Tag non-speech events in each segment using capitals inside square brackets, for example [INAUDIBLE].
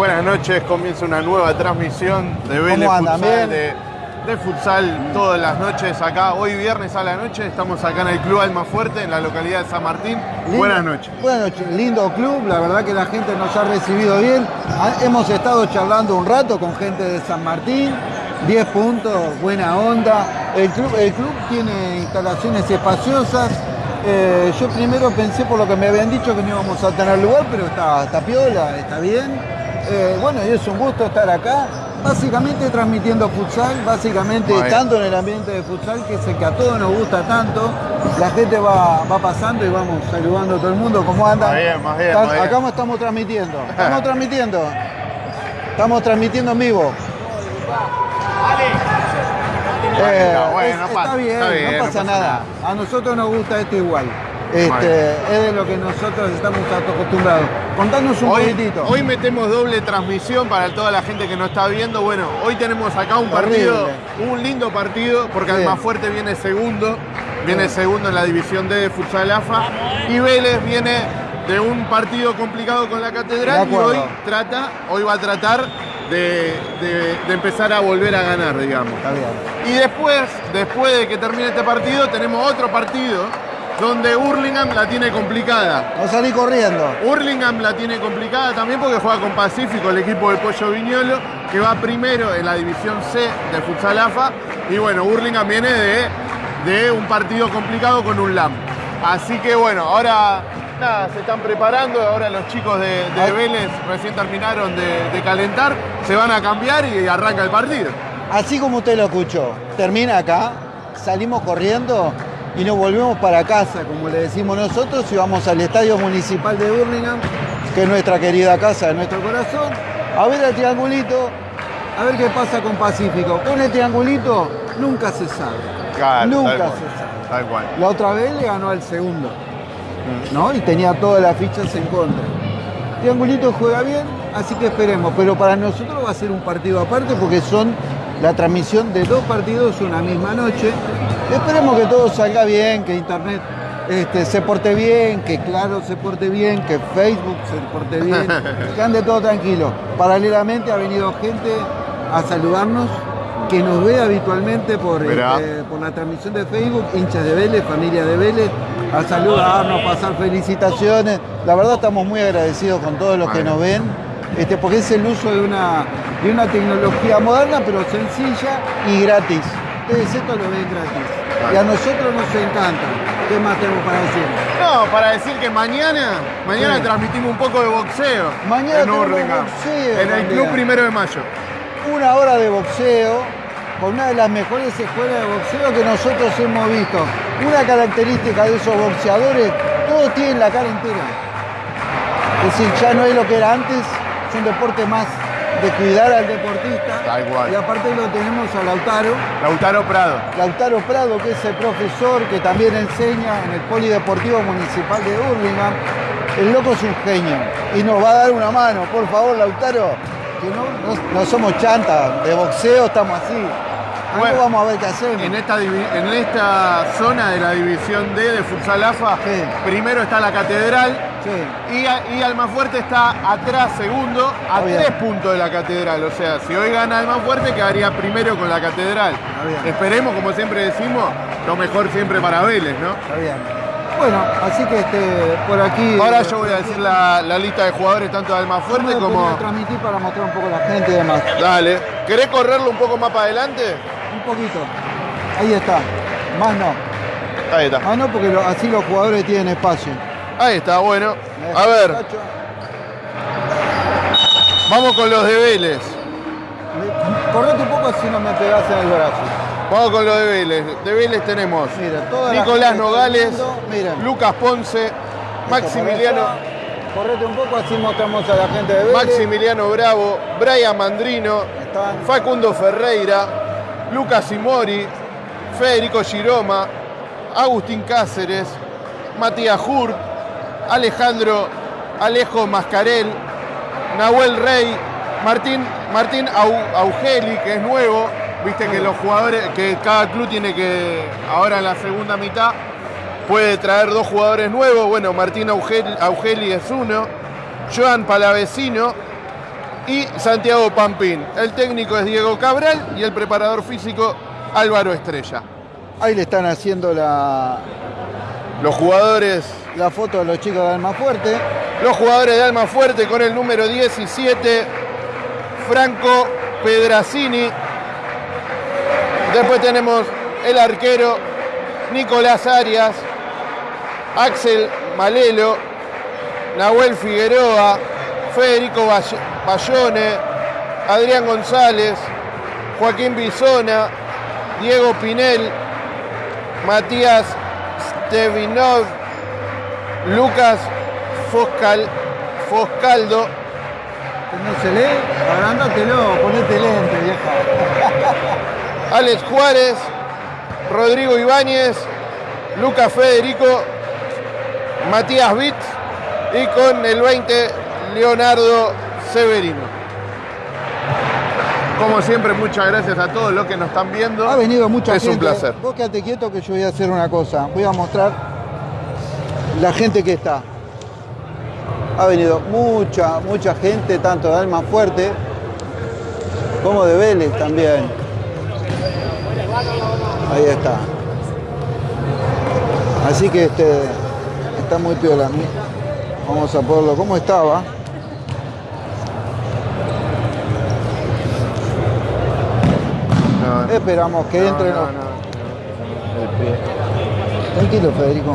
Buenas noches, comienza una nueva transmisión de Vélez. Futsal, de, de futsal todas las noches acá. Hoy viernes a la noche estamos acá en el Club Alma Fuerte, en la localidad de San Martín. Lindo- Buenas noches. Buenas noches, lindo club, la verdad que la gente nos ha recibido bien. Hemos estado charlando un rato con gente de San Martín, 10 puntos, buena onda. El club, el club tiene instalaciones espaciosas. Eh, yo primero pensé por lo que me habían dicho que no íbamos a tener lugar, pero está, está piola, está bien. Eh, bueno, y es un gusto estar acá. Básicamente transmitiendo futsal, básicamente Muy bien. estando en el ambiente de futsal, que es el que a todos nos gusta tanto. La gente va, va pasando y vamos saludando a todo el mundo. ¿Cómo andan? Más bien, más bien, más bien. Acá estamos transmitiendo. Estamos transmitiendo. Estamos transmitiendo en vivo. Eh, bueno, es- está, bien, está bien, no no pasa pasa nada. A nosotros nos gusta esto igual. Este, es de lo que nosotros estamos acostumbrados. Contanos un Hoy, poquitito. hoy metemos doble transmisión para toda la gente que nos está viendo. Bueno, hoy tenemos acá un partido, Horrible. un lindo partido, porque Sí. Almafuerte viene segundo, viene segundo en la división D de Futsal AFA, y Vélez viene de un partido complicado con la Catedral y hoy trata, hoy va a tratar de, de- de empezar a volver a ganar, digamos. Está bien. Y después, después de que termine este partido, tenemos otro partido donde Hurlingham la tiene complicada. No salí corriendo. Hurlingham la tiene complicada también porque juega con Pacífico, el equipo del Pollo Viñolo, que va primero en la división C de Futsal AFA. Y bueno, Hurlingham viene de, de un partido complicado con un LAM. Así que bueno, ahora nada, se están preparando. Ahora los chicos de, de. Vélez recién terminaron de, de calentar, se van a cambiar y arranca el partido. Así como usted lo escuchó, termina acá, salimos corriendo y nos volvemos para casa, como le decimos nosotros, y vamos al Estadio Municipal de Burlingame, que es nuestra querida casa de nuestro corazón, a ver el triangulito, a ver qué pasa con Pacífico. Con el triangulito nunca se sabe. nunca se sabe. Tal cual. La otra vez le ganó al segundo, ¿no? Y tenía todas las fichas en contra. Triangulito juega bien, así que esperemos. Pero para nosotros va a ser un partido aparte porque son la transmisión de dos partidos una misma noche. Esperemos que todo salga bien, que Internet este, se porte bien, que Claro se porte bien, que Facebook se porte bien, [LAUGHS] que ande todo tranquilo. Paralelamente ha venido gente a saludarnos que nos ve habitualmente por, este, por la transmisión de Facebook, hinchas de Vélez, familia de Vélez, a saludarnos, pasar felicitaciones. La verdad estamos muy agradecidos con todos los que nos ven, este, porque es el uso de una, de una tecnología moderna, pero sencilla y gratis. Ustedes esto lo ven gratis. Y a nosotros nos encanta. ¿Qué más tenemos para decir? No, para decir que mañana, mañana Sí. transmitimos un poco de boxeo. Mañana en boxeo En el. Club Primero de Mayo. Una hora de boxeo con una de las mejores escuelas de boxeo que nosotros hemos visto. Una característica de esos boxeadores, todos tienen la cara entera. Es decir, ya no es lo que era antes, es un deporte más de cuidar al deportista. Tal cual. Y aparte lo tenemos a Lautaro, Lautaro Prado. Lautaro Prado, que es el profesor que también enseña en el Polideportivo Municipal de Burlingame. El loco es un genio y nos va a dar una mano, por favor, Lautaro. Que no, no- no somos chanta, de boxeo estamos así. Algo Bueno, vamos a ver qué hacemos. En esta, en esta zona de la división D de Futsal AFA, Sí. primero está la Catedral Sí. y, y Almafuerte está atrás, segundo, a tres puntos de la Catedral. O sea, si hoy gana Almafuerte, quedaría primero con la Catedral. Esperemos, como siempre decimos, lo mejor siempre para Vélez, ¿no? Está bien. Bueno, así que este, por aquí. Ahora yo voy a decir la, la lista de jugadores tanto de Almafuerte como... transmitir para mostrar un poco a la gente y demás. Dale. ¿Querés correrlo un poco más para adelante? Un poquito. Ahí está. Más no. Ahí está. Más no porque lo- así los jugadores tienen espacio. Ahí está, bueno. A ver, vamos con los de Vélez. Correte un poco así no me pegás en el brazo. Vamos con los de Vélez. De Vélez tenemos Mira, Nicolás Nogales, viendo. Lucas Ponce, Esto Maximiliano. Correte un poco así mostramos a la gente de Vélez. Maximiliano Bravo, Brian Mandrino. Facundo Ferreira, Lucas Simori, Federico Giroma, Agustín Cáceres, Matías Hurt, Alejandro Alejo Mascarel, Nahuel Rey, Martín, Martín Au- Augeli, que es nuevo, viste que los jugadores, que cada club tiene que, ahora en la segunda mitad, puede traer dos jugadores nuevos. Bueno, Martín Augeli, Augeli es uno, Joan Palavecino, y Santiago Pampín. El técnico es Diego Cabral y el preparador físico Álvaro Estrella. Ahí le están haciendo la, Los jugadores, la foto de los chicos de Alma Fuerte. los jugadores de Alma Fuerte con el número 17, Franco Pedracini. Después tenemos el arquero Nicolás Arias, Axel Malelo, Nahuel Figueroa, Federico Bay- Bayone, Adrián González, Joaquín Bisona, Diego Pinel, Matías Stevinov, Lucas Foscal, Foscaldo, No se lee, agrandátelo, ponete lente, vieja. [LAUGHS] Alex Juárez, Rodrigo Ibáñez, Lucas Federico, Matías Vitz y con el 20 Leonardo Severino. Como siempre, muchas gracias a todos los que nos están viendo. Ha venido mucha es gente. un placer. Vos quédate quieto que yo voy a hacer una cosa. Voy a mostrar la gente que está. Ha venido mucha, mucha gente, tanto de Alma Fuerte como de Vélez también. Ahí está. Así que este está muy piola. Vamos a ponerlo como estaba. No, no, Esperamos que no, entren no, no, no. El pie. Tranquilo, Federico.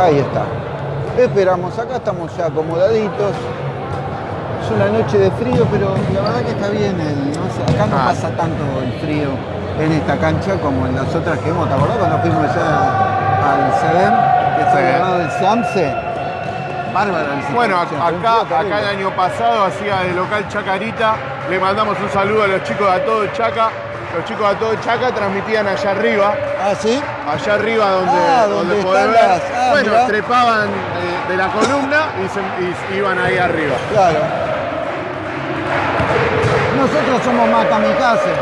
Ahí está. Esperamos, acá estamos ya acomodaditos. Es una noche de frío, pero la verdad que está bien. el- no sé, acá no Ah. pasa tanto el frío en esta cancha como en las otras que hemos. ¿Te acordás cuando fuimos allá al SEDEM? Que al lado del SAMSE. Bárbaro el Bueno, acá, acá el año pasado hacía de local Chacarita. Le mandamos un saludo a los chicos de A Todo Chaca. Los chicos de A Todo Chaca transmitían allá arriba. Ah, ¿sí? Allá arriba donde, Ah, donde ver. las- ah, bueno, mirá. trepaban de, de la columna y, se- y iban ahí arriba. Claro. Nosotros somos más kamikaze.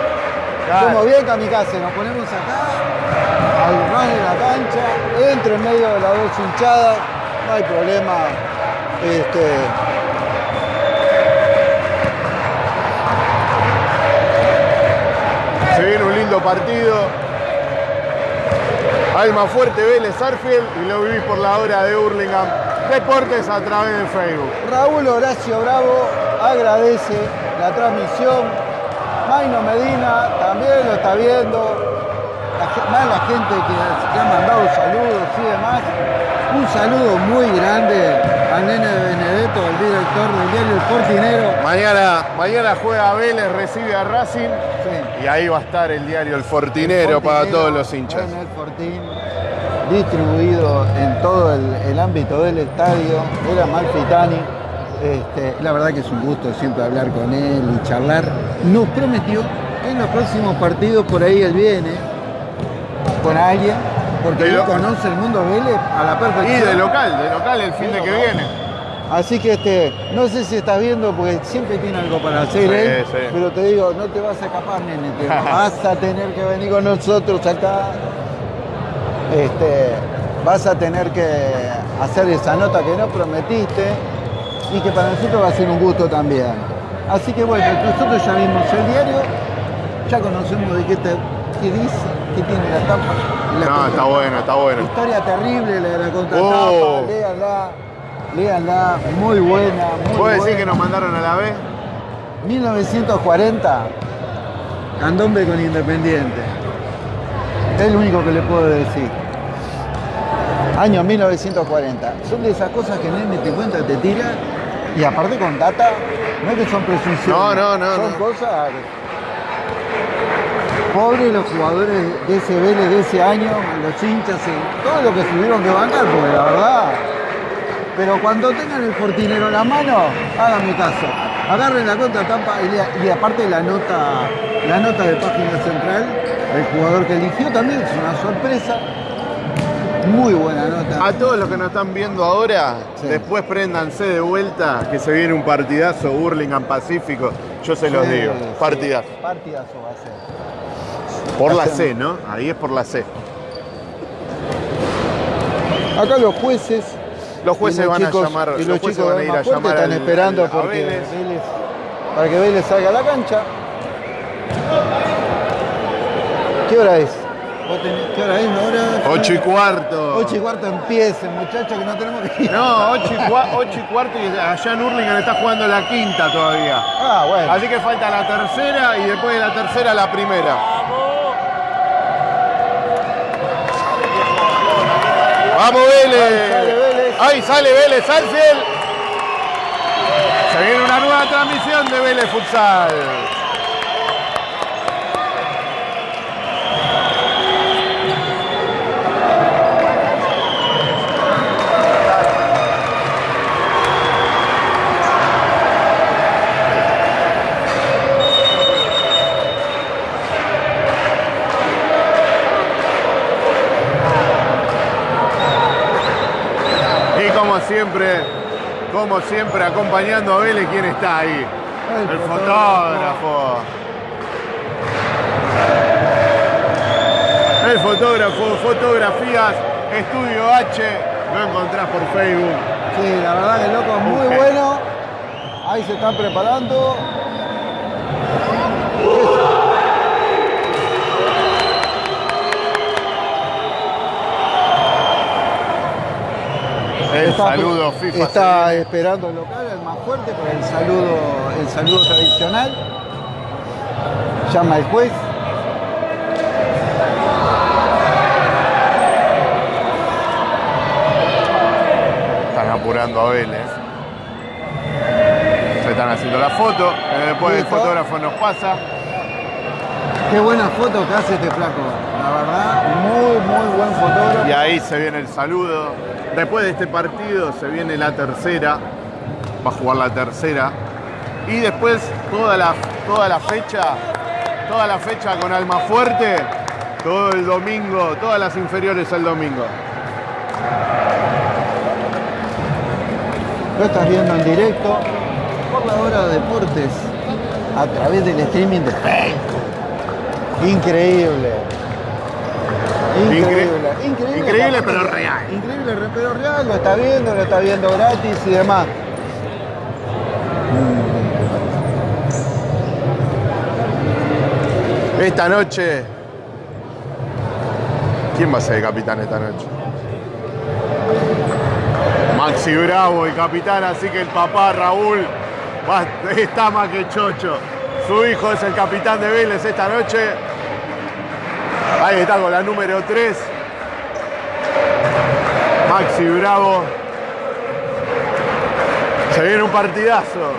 Claro. Somos bien kamikaze. Nos ponemos acá, al ras de la cancha, entre en medio de las dos hinchadas, no hay problema. Este, Se viene un lindo partido. Alma Fuerte Vélez Arfield y lo vivís por la hora de Hurlingham Deportes a través de Facebook. Raúl Horacio Bravo agradece la transmisión. Maino Medina también lo está viendo. La más la gente que, que ha mandado saludos y demás. Un saludo muy grande al nene de Benedetto, el director del diario El Fortinero. Mañana, mañana juega Vélez, recibe a Racing Sí. y ahí va a estar el diario El Fortinero, para Fortinero, todos los hinchas. el Fortín, distribuido en todo el, el ámbito del estadio, era Malfitani. Este, la verdad que es un gusto siempre hablar con él y charlar. Nos prometió que en los próximos partidos por ahí él viene con alguien, porque él lo- conoce el mundo Vélez a la Y perfección. de local, de local el fin de que viene. Así que este, no sé si estás viendo, porque siempre tiene algo para hacer Sí, él, sí. pero te digo, no te vas a escapar, nene, te [LAUGHS] vas a tener que venir con nosotros acá. Este, vas a tener que hacer esa nota que no prometiste y que para nosotros va a ser un gusto también. Así que bueno, nosotros ya vimos el diario, ya conocemos de qué, te, qué dice, qué tiene la tapa. la No, está bueno, está bueno. Historia terrible la de la contratapa, Oh. léanla, léanla, muy buena, muy ¿Puedo decir buena. que nos mandaron a la B? 1940, Candombe con Independiente. Es lo único que le puedo decir. Año 1940. Son de esas cosas que nene te cuenta, te tira y aparte con data, no es que son presunciones. No, no, no, Son no. cosas. Pobres los jugadores de ese Vélez de ese año, los hinchas, y todo lo que tuvieron que bancar, porque la verdad. Pero cuando tengan el fortinero en la mano, háganme caso. Agarren la y, lea- y aparte la nota, la nota de página central, el jugador que eligió también es una sorpresa. Muy buena nota. A todos los que nos están viendo ahora, Sí. después préndanse de vuelta que se viene un partidazo Hurlingham Pacífico. Yo se los digo, sí. partidazo. Partidazo va a ser. Por la. C, ¿no? Ahí es por la C. Acá los jueces Los jueces Y van a chicos- llamar- y los los jueces chicos van a ir a llamar están al- esperando a porque Vélez. Vélez- para que Vélez salga a la cancha. ¿Qué hora es? ¿Vos tenés- ¿Qué hora es ahora? 8 y cuarto. 8 y cuarto empiece, muchachos, que no tenemos que ir. No, 8 y, cua- ocho y cuarto y allá en Hurlingham está jugando la quinta todavía. Ah, bueno. Así que falta la tercera y después de la tercera la primera. ¡Vamos Vélez! Ahí sale Vélez. Alfiel. Se viene una nueva transmisión de Vélez Futsal. Y como siempre, como siempre, acompañando a Vélez, ¿quién está ahí? El El fotógrafo. El fotógrafo, fotografías, Estudio H, lo encontrás por Facebook. Sí, la verdad que el loco es muy bueno. Ahí se están preparando. El Está- saludo FIFA. Está esperando el local, el más fuerte, por el saludo, el saludo tradicional. Llama el juez. Están apurando a Vélez. Se están haciendo la foto. eh, Después el fotógrafo nos pasa. Qué buena foto que hace este flaco. La verdad, muy, muy buen fotógrafo. Y ahí se viene el saludo. Después de este partido se viene la tercera. Va a jugar la tercera. Y después toda la, toda la fecha, toda la fecha con Alma Fuerte, todo el domingo, todas las inferiores el domingo. Lo estás viendo en directo por la hora de deportes a través del streaming de Facebook. Increíble. Increíble. Incre- Increíble, pero real. Increíble, re- pero real. Lo está viendo, lo está viendo gratis y demás. Esta noche. ¿Quién va a ser el capitán esta noche? Maxi Bravo, el capitán, así que el papá Raúl va- está más que chocho. Su hijo es el capitán de Vélez esta noche. Ahí está con la número 3. Maxi Bravo. Se viene un partidazo.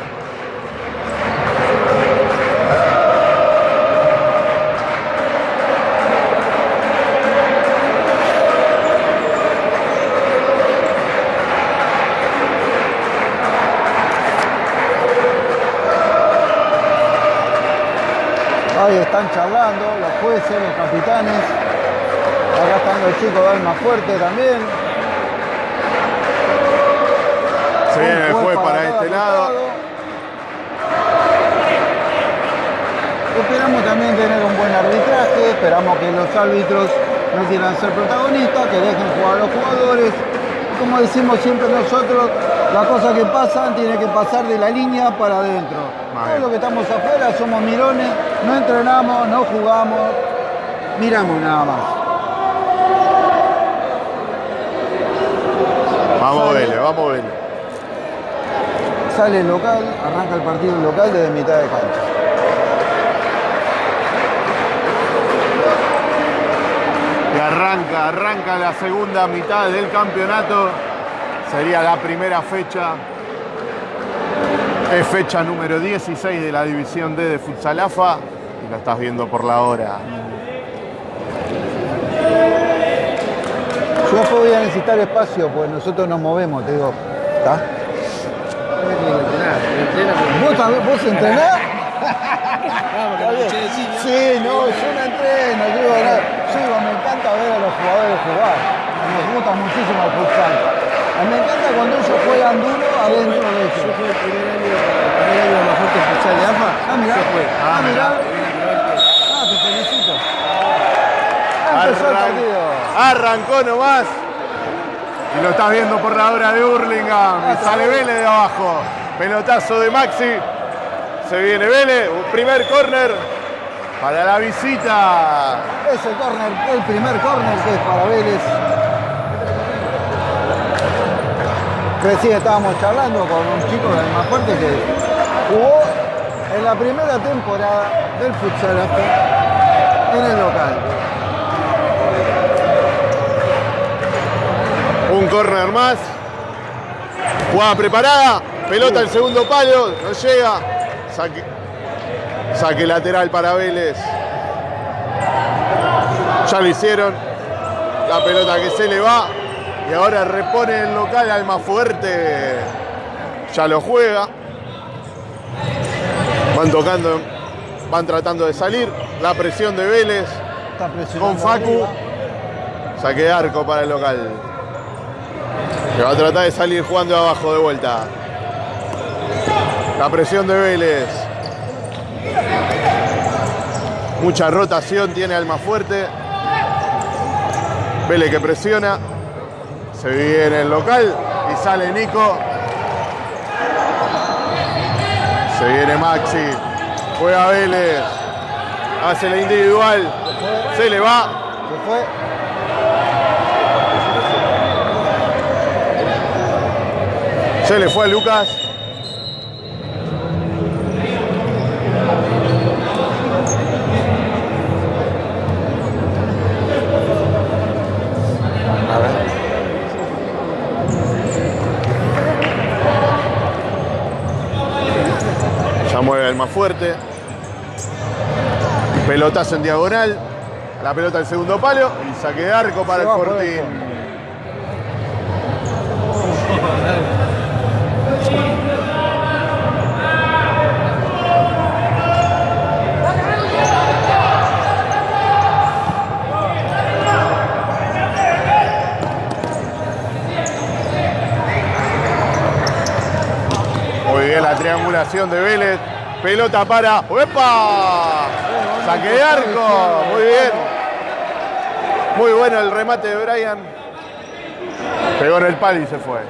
Ahí están charlando jueces, los capitanes. Acá están los chicos de Alma Fuerte también. Se viene el juez para este lado. Esperamos también tener un buen arbitraje, esperamos que los árbitros no quieran ser protagonistas, que dejen jugar a los jugadores. Como decimos siempre nosotros, las cosas que pasan tienen que pasar de la línea para adentro. Todos los que estamos afuera somos mirones, no entrenamos, no jugamos, miramos nada más. Vamos Sale. Vélez, vamos Vélez. Sale el local, arranca el partido local desde mitad de cancha. Y arranca, arranca la segunda mitad del campeonato. Sería la primera fecha. Es fecha número 16 de la división D de Futsal AFA. Y lo estás viendo por la hora. Yo después voy a necesitar espacio, pues nosotros nos movemos, te digo. ¿Está? ¿Vos, también- vos entrenás? Sí, no, yo no entreno, yo digo, no, yo digo, me encanta ver a los jugadores jugar. Nos gusta muchísimo el futsal. A mí Me encanta cuando ellos juegan duro adentro de ellos. Yo fui el primer año, el primer año de la fuerte futsal de AFA. Ah, mirá. Yo fui. Ah, mirá. Ah, te felicito. Ah, empezó el Arran- partido. Arrancó nomás. Y lo estás viendo por la hora de Hurlingham. Y sale Vélez de abajo. Pelotazo de Maxi. Se viene Vélez. Un primer córner para la visita. Ese córner, el primer córner que es para Vélez. Recién estábamos charlando con un chico del más fuerte que jugó en la primera temporada del futsal en el local. Un córner más. Jugada preparada. Pelota el segundo palo. No llega. Saque lateral para Vélez. Ya lo hicieron. La pelota que se le va. Y ahora repone el local al más fuerte. Ya lo juega. Van tocando. Van tratando de salir. La presión de Vélez. Con Facu. Saque de arco para el local. Que va a tratar de salir jugando abajo de vuelta. La presión de Vélez. Mucha rotación tiene Alma Fuerte. Vélez que presiona. Se viene el local y sale Nico. Se viene Maxi. Juega Vélez. Hace la individual. Se le va. Se fue. Se le fue a Lucas. Mueve el más fuerte. Pelotazo en diagonal. La pelota al segundo palo. Y saque de arco para Se el Fortín. dentro. Muy bien la triangulación de Vélez. Pelota para. ¡Epa! Saque de arco. Muy bien. Muy bueno el remate de Brian. Pegó en el palo y se fue.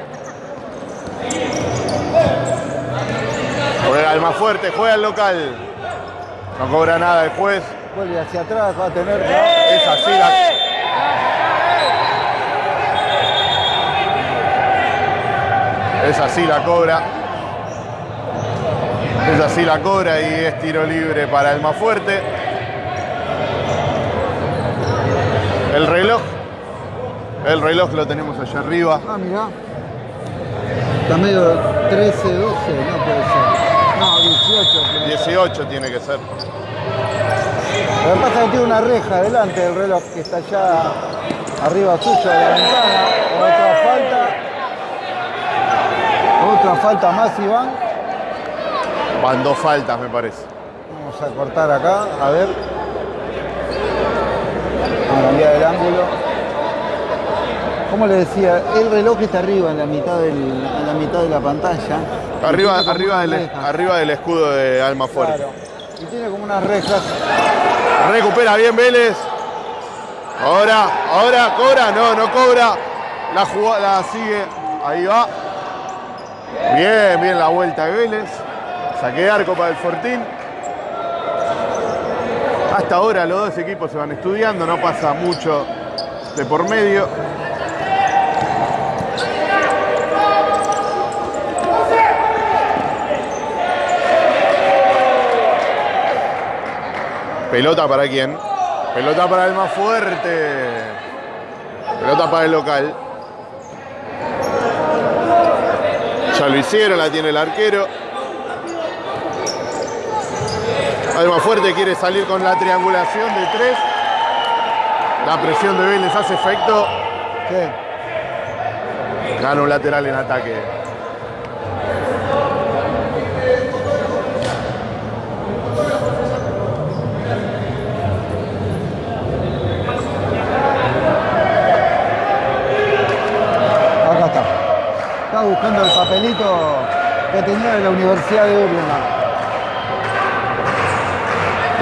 Juega el más fuerte, juega el local. No cobra nada el juez. Vuelve hacia atrás, va a tener que... Es así la. Es así la cobra. Es así la cobra y es tiro libre para el más fuerte. El reloj. El reloj lo tenemos allá arriba. Ah, mirá. Está medio 13, 12, no puede ser. No, 18. creo. 18 tiene que ser. Lo que pasa es que tiene una reja delante del reloj que está allá arriba suyo de la ventana. Otra falta. Otra falta más, Iván. Van dos faltas, me parece. Vamos a cortar acá, a ver. Vamos a cambiar el ángulo. Como le decía, el reloj está arriba en la mitad, del, en la, mitad de la pantalla. Arriba, arriba, del, rejas. arriba del escudo de Alma Fuerte. Claro. Y tiene como unas rejas. Recupera bien Vélez. Ahora, ahora cobra, no, no cobra. La jugada la sigue. Ahí va. Bien, bien la vuelta de Vélez. Saque de arco para el Fortín. Hasta ahora los dos equipos se van estudiando, no pasa mucho de por medio. Pelota para quién? Pelota para el más fuerte. Pelota para el local. Ya lo hicieron, la tiene el arquero. Alma Fuerte quiere salir con la triangulación de tres. La presión de Vélez hace efecto. ¿Qué? Gana un lateral en ataque. Acá está. Estaba buscando el papelito que tenía de la Universidad de Urlingan.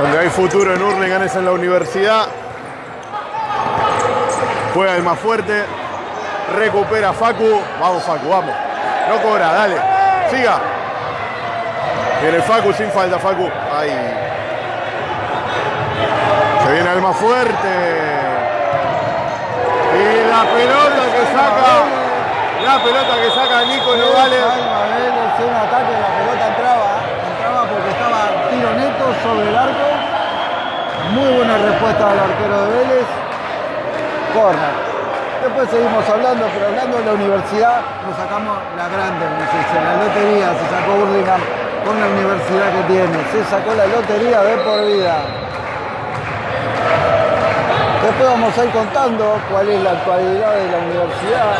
Donde hay futuro en Hurlingham es en la universidad. Juega el más fuerte. Recupera Facu. Vamos, Facu, vamos. No cobra, dale. Siga. Viene Facu sin falta, Facu. Ahí. Se viene el más fuerte. Y la pelota que saca. La pelota que saca Nico Nogales. Un ataque, la pelota entraba, entraba porque estaba tiro neto sobre el arco. Muy buena respuesta del arquero de Vélez. Corner. Después seguimos hablando, pero hablando de la universidad, nos sacamos la grande, dice, la lotería, se sacó Burlingame con la universidad que tiene, se sacó la lotería de por vida. Después vamos a ir contando cuál es la actualidad de la universidad,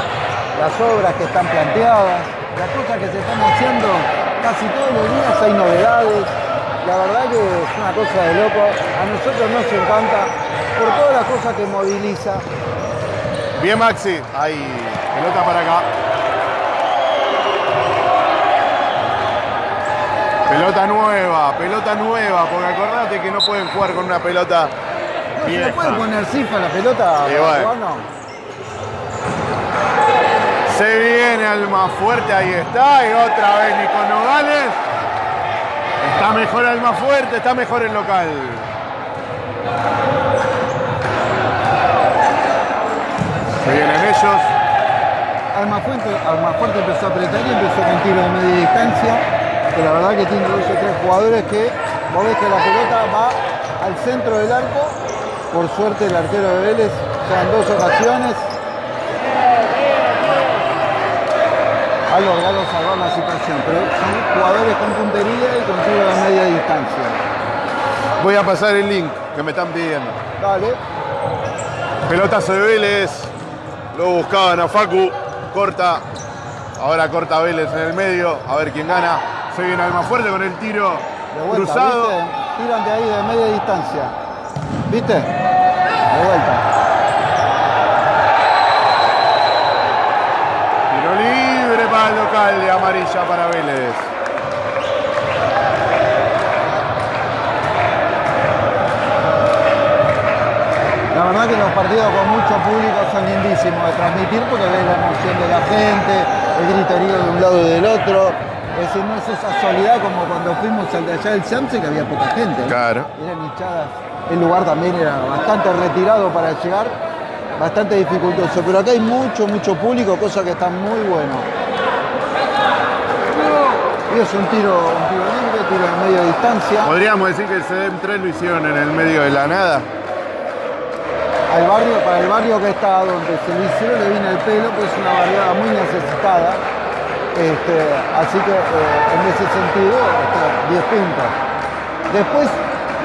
las obras que están planteadas, las cosas que se están haciendo casi todos los días hay novedades. La verdad que es una cosa de loco. A nosotros nos encanta por todas las cosas que moviliza. Bien, Maxi. Ahí. Pelota para acá. Pelota nueva, pelota nueva, porque acordate que no pueden jugar con una pelota ¿Se le vieja. puede poner cifra la pelota? Sí, Se viene al más fuerte, ahí está. Y otra vez Nico Nogales. Está mejor el más fuerte, está mejor el local. Se vienen ellos. Almafuerte, Almafuerte empezó a apretar y empezó con tiro de media distancia. Que la verdad que tiene dos o tres jugadores que vos ves que la pelota va al centro del arco. Por suerte el arquero de Vélez ya en dos ocasiones ha logrado salvar la situación. Pero son jugadores con puntería y con tiro de media distancia. Voy a pasar el link que me están pidiendo. Dale. Pelotazo de Vélez. Lo buscaban a Facu. Corta. Ahora corta Vélez en el medio. A ver quién gana. Se viene al más fuerte con el tiro De vuelta, cruzado. ¿viste? Tiran de ahí de media distancia. ¿Viste? De vuelta. Tiro libre de amarilla para Vélez. La verdad que los partidos con mucho público son lindísimos de transmitir porque ves la emoción de la gente, el griterío de un lado y del otro. Es decir, no es esa soledad como cuando fuimos al de allá del Samse que había poca gente. Claro. Eran hinchadas. El lugar también era bastante retirado para llegar, bastante dificultoso. Pero acá hay mucho, mucho público, cosa que está muy bueno. Y es un tiro, un tiro libre, tiro de media distancia. Podríamos decir que el CDM 3 lo hicieron en el medio de la nada. al barrio, para el barrio que está donde se lo hicieron le viene el pelo, pues es una barriada muy necesitada. Este, así que eh, en ese sentido está 10 puntos. Después,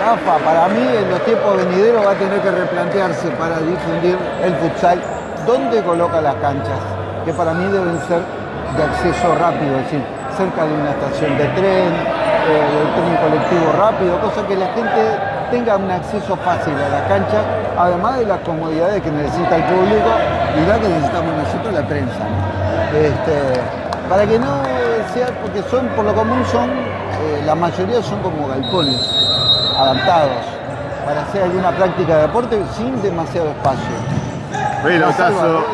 la AFA, para mí en los tiempos venideros va a tener que replantearse para difundir el futsal dónde coloca las canchas, que para mí deben ser de acceso rápido, es decir, cerca de una estación de tren, eh, del tren colectivo rápido, cosa que la gente tenga un acceso fácil a la cancha, además de las comodidades que necesita el público y la que necesitamos nosotros, la prensa. ¿no? Este, para que no sea, porque son, por lo común son, eh, la mayoría son como galpones, adaptados, para hacer alguna práctica de deporte sin demasiado espacio. Pelotazo.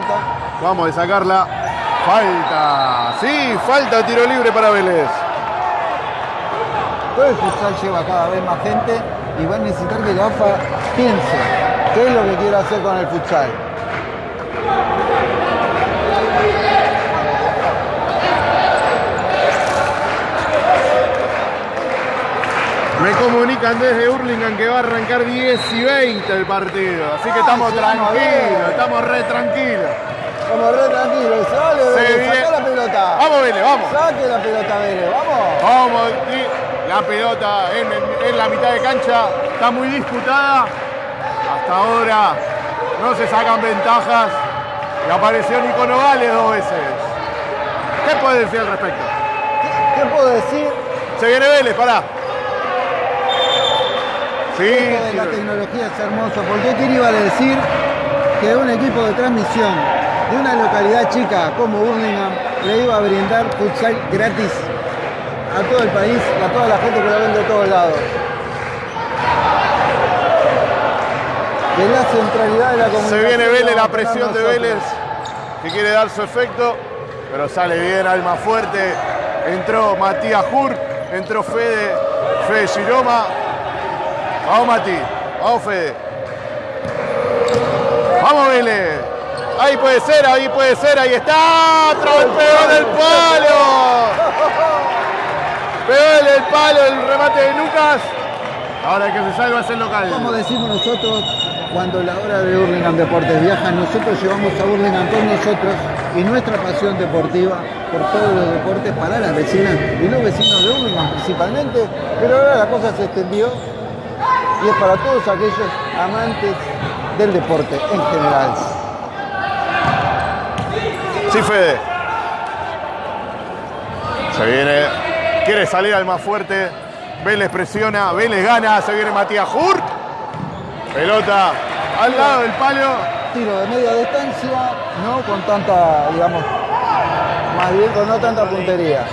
Vamos a sacarla. Falta. Sí, falta tiro libre para Vélez. Todo el futsal lleva cada vez más gente y va a necesitar que la AFA piense qué es lo que quiere hacer con el futsal. Me comunican desde Hurlingham que va a arrancar 10 y 20 el partido. Así que estamos tranquilos, estamos re tranquilos. Como re tranquilo, Vélez, la pelota. Vamos, Vélez, vamos. Saque la pelota, Vélez, vamos. Vamos, y la pelota en, en- en la mitad de cancha está muy disputada. Hasta ahora no se sacan ventajas. Y apareció Nico Nogales dos veces. ¿Qué puede decir al respecto? ¿Qué, qué puedo decir? Se viene Vélez, pará. Sí, Esto de sí, la tecnología es hermoso, porque ¿quién iba a decir que un equipo de transmisión de una localidad chica como Burlingame le iba a brindar futsal gratis a todo el país, a toda la gente que lo ven de todos lados? De la centralidad de la comunicación. se viene Vélez, la presión de. Vélez. que quiere dar su efecto, pero sale bien Alma Fuerte. Entró Matías Hur, entró Fede, Fede Giroma. Vamos Mati, vamos Fede. Vamos Vélez. Ahí puede ser, ahí puede ser, ahí está. Pegó el palo. Pegó el palo el remate de Lucas. Ahora que se salva es el local. Como decimos nosotros, cuando la hora de Burlingame Deportes viaja, nosotros llevamos a Burlingame con nosotros y nuestra pasión deportiva por todos los deportes para las vecinas y los vecinos de Burlingame principalmente, pero ahora la cosa se extendió y es para todos aquellos amantes del deporte en general. Sí, Fede. Se viene. Quiere salir al más fuerte. Vélez presiona. Vélez gana. Se viene Matías Hurt. Pelota al lado del palo. Tiro de media distancia, no con tanta, digamos, más bien con no tanta puntería.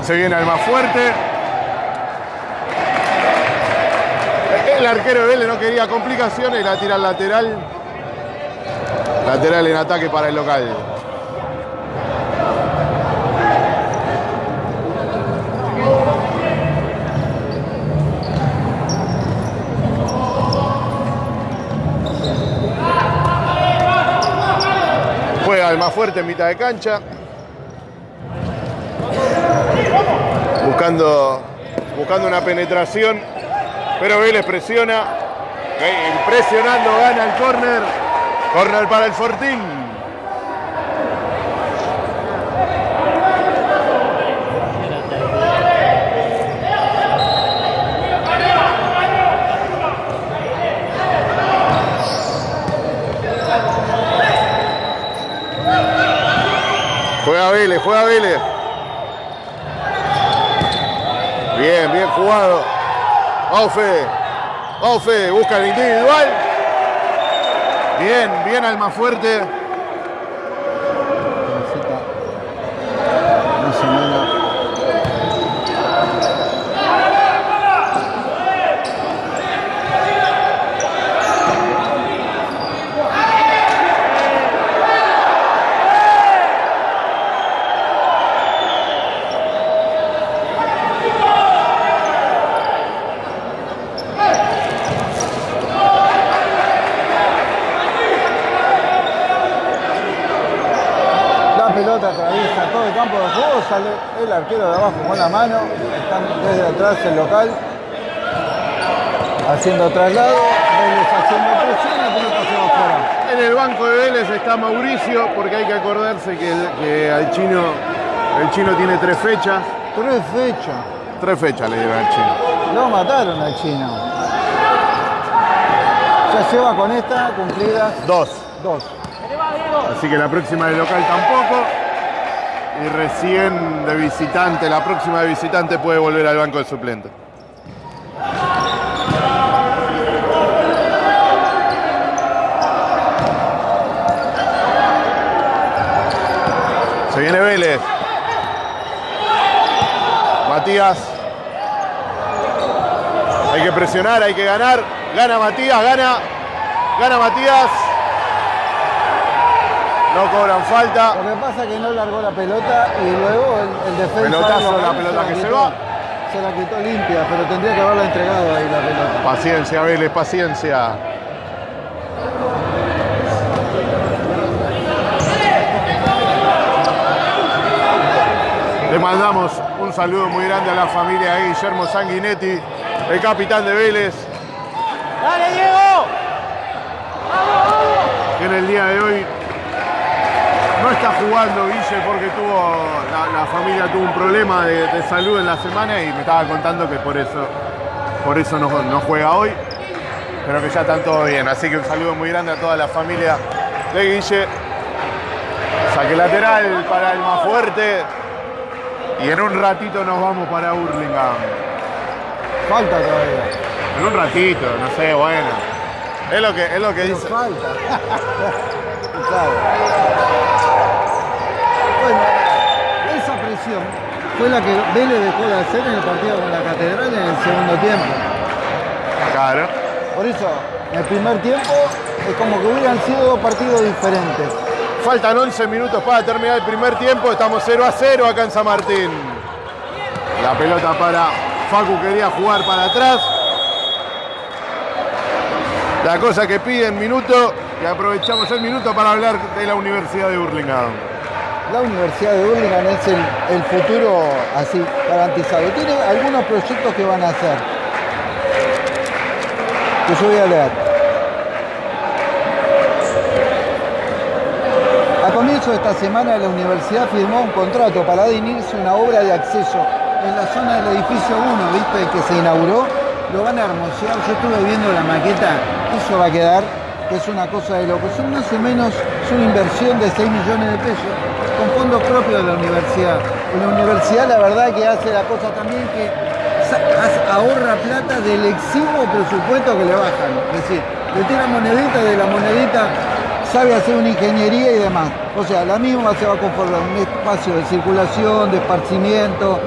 Se viene al más fuerte. El arquero de Vélez no quería complicaciones la tira al lateral. Lateral en ataque para el local. Juega el más fuerte en mitad de cancha. Buscando, buscando una penetración. Pero Vélez presiona. Presionando, gana el córner. Córner para el Fortín. Juega Vélez, juega Vélez. Bien, bien jugado. Vamos Fede, busca el individual. Bien, bien al más fuerte. Más o menos. La pelota atraviesa todo el campo de juego, sale el arquero de abajo con la mano, están desde atrás el local, haciendo traslado, Vélez haciendo presión, la pelota se va afuera. En el banco de Vélez está Mauricio, porque hay que acordarse que, que al chino, el chino tiene tres fechas. Tres fechas, Tres fechas le dieron al chino. lo mataron al chino. Ya lleva con esta cumplidas Dos. dos. Así que la próxima de local tampoco. Y recién de visitante, la próxima de visitante puede volver al banco de suplente. Se viene Vélez. Matías. Hay que presionar, hay que ganar. Gana Matías, gana. Gana Matías. No cobran falta. Lo que pasa es que no largó la pelota y luego el, el defensa. Pelotazo, lo la pelota que se va. Se la quitó limpia, pero tendría que haberla entregado ahí la pelota. Paciencia, Vélez, paciencia. Le mandamos un saludo muy grande a la familia de Guillermo Sanguinetti, el capitán de Vélez. ¡Dale, Diego! que en el día de hoy no está jugando Guille porque tuvo la, la familia tuvo un problema de, de salud en la semana y me estaba contando que por eso por eso no, no juega hoy. Pero que ya están todos bien. Así que un saludo muy grande a toda la familia de Guille. Saque lateral para el más fuerte. Y en un ratito nos vamos para Burlingame Falta todavía. en un ratito no sé bueno. Es lo que es lo que Pero dice. falta. [LAUGHS] Claro. Esa presión fue la que Vélez dejó de hacer en el partido con la Catedral en el segundo tiempo. claro Por eso, en el primer tiempo es como que hubieran sido dos partidos diferentes. Faltan 11 minutos para terminar el primer tiempo. Estamos 0 a 0 acá en San Martín. La pelota para Facu quería jugar para atrás. La cosa que piden minuto y aprovechamos el minuto para hablar de la Universidad de Burlingame. La Universidad de Burlingame es el, futuro así garantizado. Tiene algunos proyectos que van a hacer. Que yo voy a leer. A comienzo de esta semana la universidad firmó un contrato para dar inicio a una obra de acceso en la zona del edificio 1, ¿viste? Que se inauguró. Lo van a hermosear. Yo estuve viendo la maqueta. Eso va a quedar, que es una cosa de loco. Son más o menos, es una inversión de 6 millones de pesos con fondos propios de la universidad. La universidad la verdad que hace la cosa también que ahorra plata del exiguo presupuesto que le bajan. Es decir, le tira monedita de la monedita sabe hacer una ingeniería y demás. O sea, la misma se va a conformar un espacio de circulación, de esparcimiento,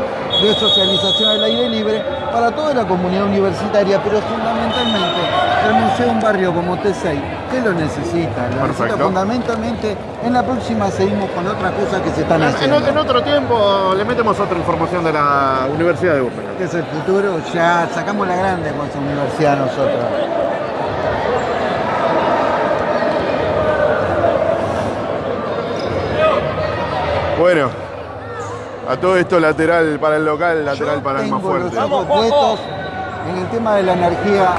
de socialización al aire libre para toda la comunidad universitaria, pero fundamentalmente el museo un barrio como T6, que lo necesita, lo necesita fundamentalmente. En la próxima seguimos con otras cosas que se están haciendo. En, otro tiempo le metemos otra información de la Universidad de Urbe. Que es el futuro, ya sacamos la grande con esa universidad nosotros. Bueno, a todo esto lateral para el local, lateral para el más fuerte. Los puestos en el tema de la energía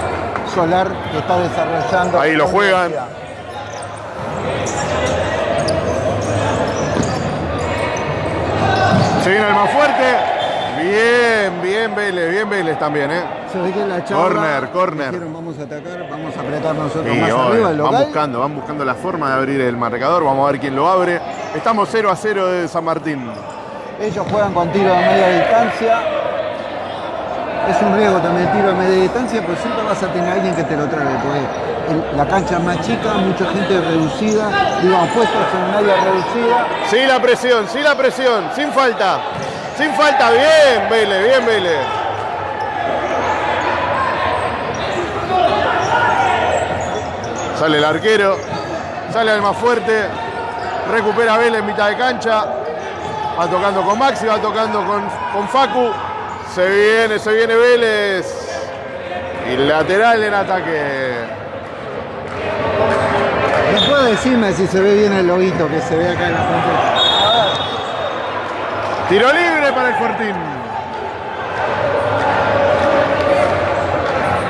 solar que está desarrollando. Ahí lo juegan. Se viene el más fuerte. Bien, bien Vélez, bien Vélez también, ¿eh? Se ve que la corner, corner. vamos a atacar, vamos a apretar nosotros más arriba el local. Van buscando, van buscando la forma de abrir el marcador. Vamos a ver quién lo abre. Estamos 0 a 0 de San Martín. Ellos juegan con tiro de media distancia. Es un riesgo también tiro de media distancia, pero siempre vas a tener a alguien que te lo trague. Porque la cancha más chica, mucha gente reducida, digamos, puestos en un área reducida. Sí la presión, sí la presión, sin falta. Sin falta, bien Vélez, bien Vélez. Sale el arquero, sale el más fuerte, recupera Vélez en mitad de cancha, va tocando con Maxi, va tocando con, con Facu, se viene, se viene Vélez y lateral en ataque. ¿Me puede decirme si se ve bien el loguito que se ve acá en la pantalla? Tiro libre para el Fortín.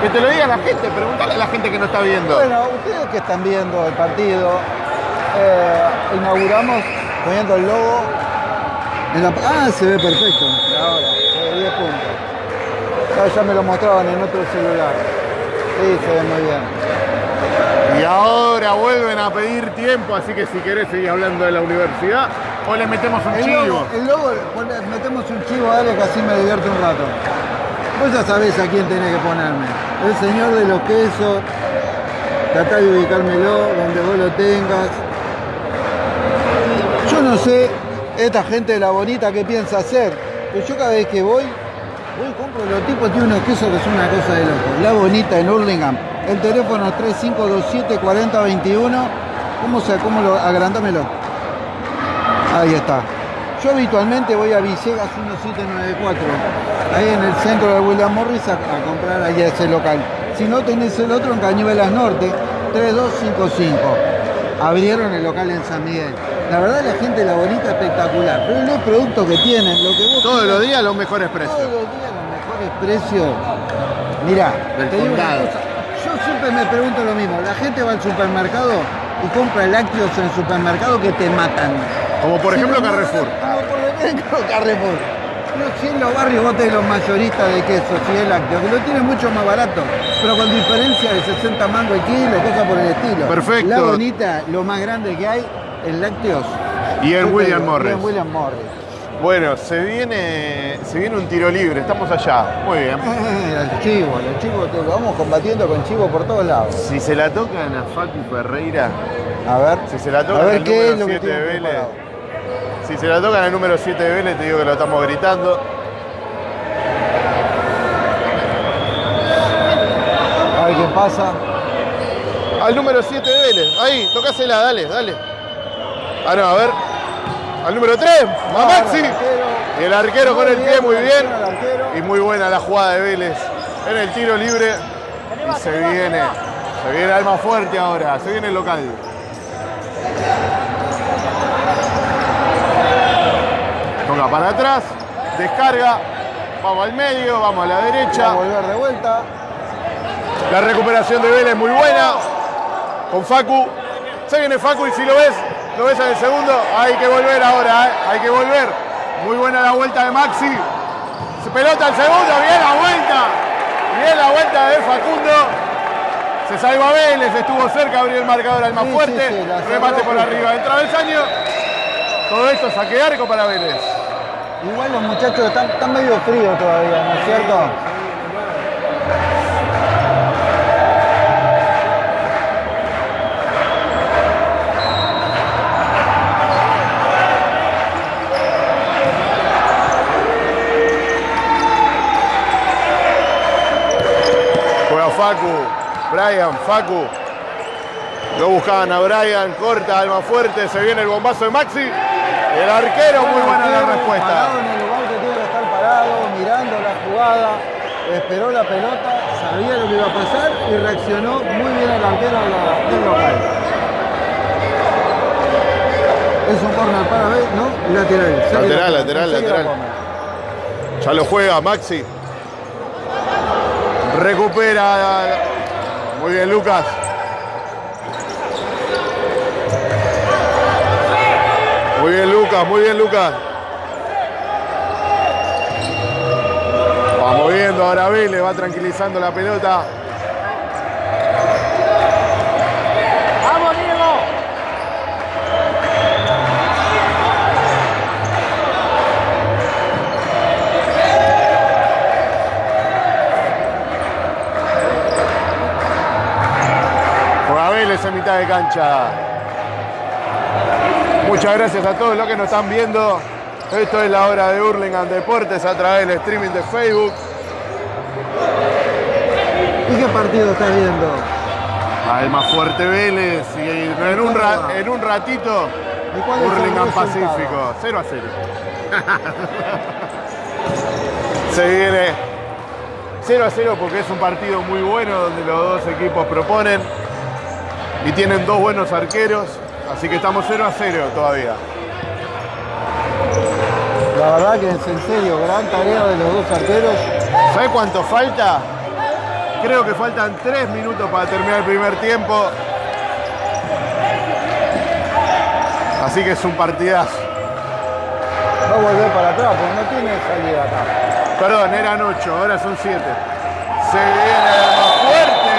Que te lo diga la gente, pregúntale a la gente que no está viendo. Bueno, ustedes que están viendo el partido, eh, inauguramos poniendo el logo. Ah, se ve perfecto. Ahora, se ve 10 puntos. Ya, ya me lo mostraban en otro celular. Sí, se ve muy bien. Y ahora vuelven a pedir tiempo, así que si querés seguir hablando de la universidad, o le metemos un el chivo. Logo, el logo, metemos un chivo, dale que así me divierto un rato. Vos ya sabés a quién tenés que ponerme. El señor de los quesos. Tratá de ubicármelo donde vos lo tengas. Yo no sé esta gente de la bonita qué piensa hacer. Pero yo cada vez que voy, voy compro los tipos tienen unos quesos que son una cosa de loco. La bonita en Hurlingham. El teléfono es 3527 4021. ¿Cómo se, cómo lo, agrandámelo? Ahí está. Yo habitualmente voy a Villegas 1794, ahí en el centro de William Morris a, comprar allá ese local. Si no tenés el otro en Cañuelas Norte, 3255. Abrieron el local en San Miguel. La verdad la gente la bonita espectacular, pero los productos que tienen, lo que vos Todos los días los mejores precios. Todos los días los mejores precios. Mirá, te digo una cosa, yo siempre me pregunto lo mismo, la gente va al supermercado y compra lácteos en el supermercado que te matan. Como por ejemplo Carrefour. Como por ejemplo [LAUGHS] Carrefour. No, si en los barrios vos tenés los mayoristas de queso, si es lácteo, que lo tienen mucho más barato, pero con diferencia de 60 mangos el kilo, cosas por el estilo. Perfecto. La bonita, lo más grande que hay en lácteos. Y en William Morris. Y en William Morris. Bueno, se viene, se viene un tiro libre, estamos allá. Muy bien. [LAUGHS] los chivos, los chivos, lo vamos combatiendo con chivos por todos lados. Si se la tocan a Facu Ferreira, a ver, si se la tocan a ver al qué número es lo 7 que de Vélez, si se la tocan al número 7 de Vélez, te digo que lo estamos gritando. A ver qué pasa. Al número 7 de Vélez. Ahí, tocásela, dale, dale. Ah, no, a ver. Al número 3, a Maxi. Y el arquero con el pie muy bien. Y muy buena la jugada de Vélez. En el tiro libre. Y se viene. Se viene Alma Fuerte ahora. Se viene el local. Toca para atrás. Descarga. Vamos al medio, vamos a la Va a derecha. volver de vuelta. La recuperación de Vélez muy buena. Con Facu. Se viene Facu y si lo ves, lo ves en el segundo. Hay que volver ahora, ¿eh? hay que volver. Muy buena la vuelta de Maxi. Se pelota el segundo, bien la vuelta. Bien la vuelta de Facundo. Se salva Vélez, estuvo cerca, abrió el marcador al más Sí, fuerte. sí, remate por arriba del travesaño. Todo esto saque arco para Vélez. Igual los muchachos están, están medio fríos todavía, ¿no es cierto? Facu, Brian, Facu. Lo buscaban a Brian, corta, alma fuerte, se viene el bombazo de Maxi. El arquero, muy buena la respuesta. Parado en el lugar que tiene que estar parado, mirando la jugada, esperó la pelota, sabía lo que iba a pasar y reaccionó muy bien el arquero del local. Es un corner para ver, ¿no? Lateral. Lateral, la lateral, lateral. Ya lo juega Maxi. Recupera. Muy bien, Lucas. Muy bien, Lucas, muy bien, Lucas. Va moviendo ahora Vélez, va tranquilizando la pelota. En mitad de cancha. Muchas gracias a todos los que nos están viendo. Esto es la hora de Hurlingham Deportes a través del streaming de Facebook. ¿Y qué partido estás viendo? Al más fuerte Vélez y en un, ra- en un ratito ¿Y cuál es el Hurlingham? Pacífico. 0 a 0. [LAUGHS] Se viene 0 a 0 porque es un partido muy bueno donde los dos equipos proponen y tienen dos buenos arqueros. Así que estamos 0 a 0 todavía. La verdad que es en serio, gran tarea de los dos arqueros. ¿Sabe cuánto falta? Creo que faltan 3 minutos para terminar el primer tiempo. Así que es un partidazo. Va a volver para atrás porque no tiene salida acá. Perdón, eran 8, ahora son 7. Se viene más fuerte.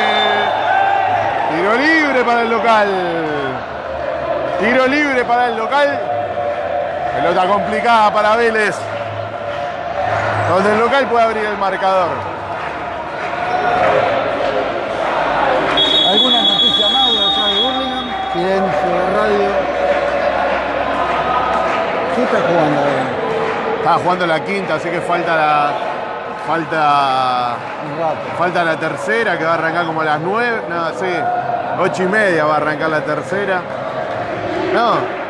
Tiro libre para el local. Tiro libre para el local. Pelota complicada para Vélez. Donde el local puede abrir el marcador. ¿Alguna noticia más de allá de Burlingame? Silencio de radio. ¿Qué está jugando ahora? Estaba jugando la quinta, así que falta la. Falta. Falta la tercera que va a arrancar como a las 9. No, sí. 8 y media va a arrancar la tercera. No.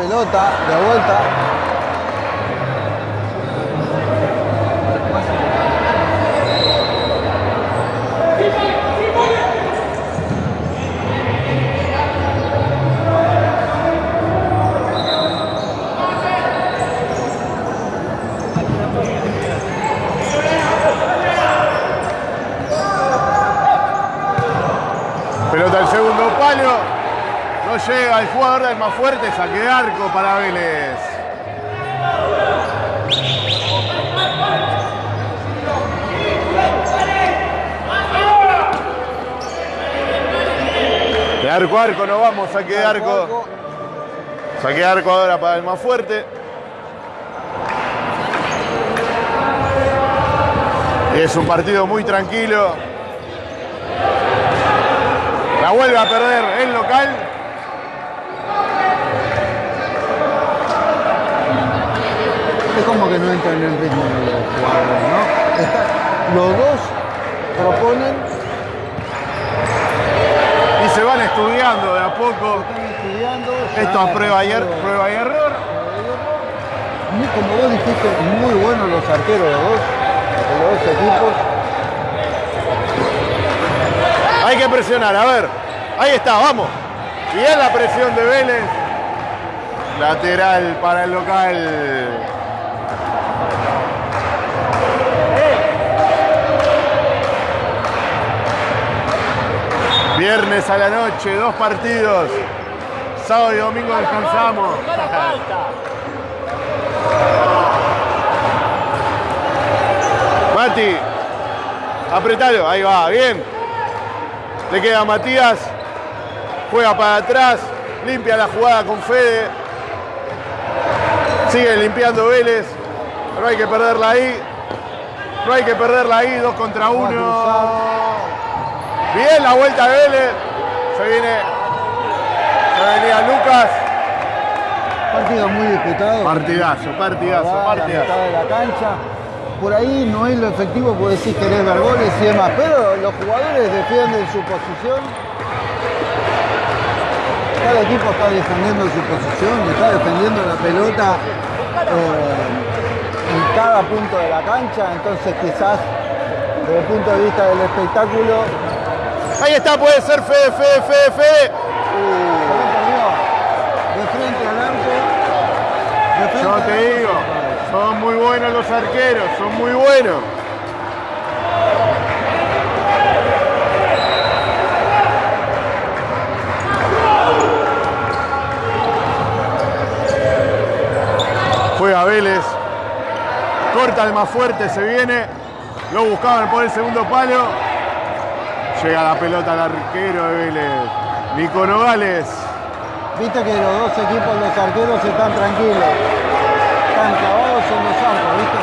La pelota, de vuelta. Pelota al segundo palo. No llega el jugador del más fuerte. Saque de arco para Vélez. De arco a arco nos vamos, saque de arco. Saque de arco ahora para el más fuerte. Es un partido muy tranquilo. La vuelve a perder el local. Es como que no entran en el ritmo de los jugadores, ¿no? Está- [LAUGHS] los dos proponen, Y se van estudiando de a poco. están estudiando. Esto a prueba y, er- prueba y error. Muy- como vos dijiste, muy buenos los arqueros de los dos, de los dos equipos. Hay que presionar, a ver. Ahí está, vamos. Bien la presión de Vélez. Lateral para el local. Viernes a la noche, dos partidos. Sábado y domingo descansamos. Mati, apretalo, ahí va, bien. Le queda Matías, juega para atrás, limpia la jugada con Fede. Sigue limpiando Vélez, no hay que perderla ahí. No hay que perderla ahí, dos contra uno. Bien la vuelta de Vélez. Se viene, se venía Lucas. Partido muy disputado. Partidazo, partidazo, La partidazo. mitad de la cancha. Por ahí no es lo efectivo porque decís querés ver goles y demás, pero los jugadores defienden su posición. Cada equipo está defendiendo su posición, está defendiendo la pelota eh, en cada punto de la cancha, entonces quizás desde el punto de vista del espectáculo Ahí está, puede ser Fede, Fede, Fede, Fede. De frente al de frente Yo te digo, son muy buenos los arqueros, son muy buenos. Juega Vélez, corta el más fuerte, se viene, lo buscaban por el segundo palo. Llega la pelota al arquero de Vélez, Nico Nogales. Viste que los dos equipos, los arqueros, están tranquilos. Están clavados en los arcos, ¿viste?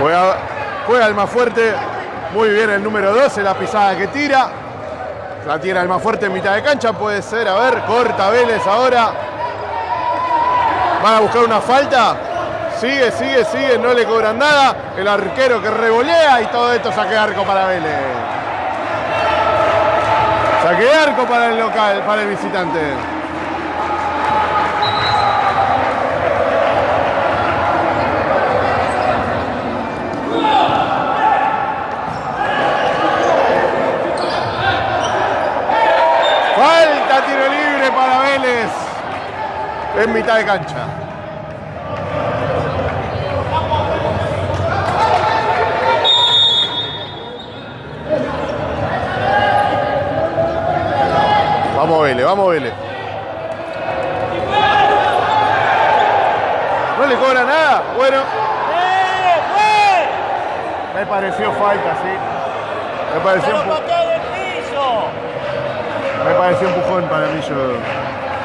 Juega, juega el más fuerte. Muy bien el número 12, la pisada que tira. La tira el más fuerte en mitad de cancha, puede ser. A ver, corta Vélez ahora. Van a buscar una falta. Sigue, sigue, sigue, no le cobran nada. El arquero que revolea y todo esto saque arco para Vélez. Saque arco para el local, para el visitante. Falta tiro libre para Vélez en mitad de cancha. Vamos Vélez, vamos Vélez. No le cobra nada. Bueno. Me pareció falta, sí. Me pareció un me pareció un empujón para mí. Yo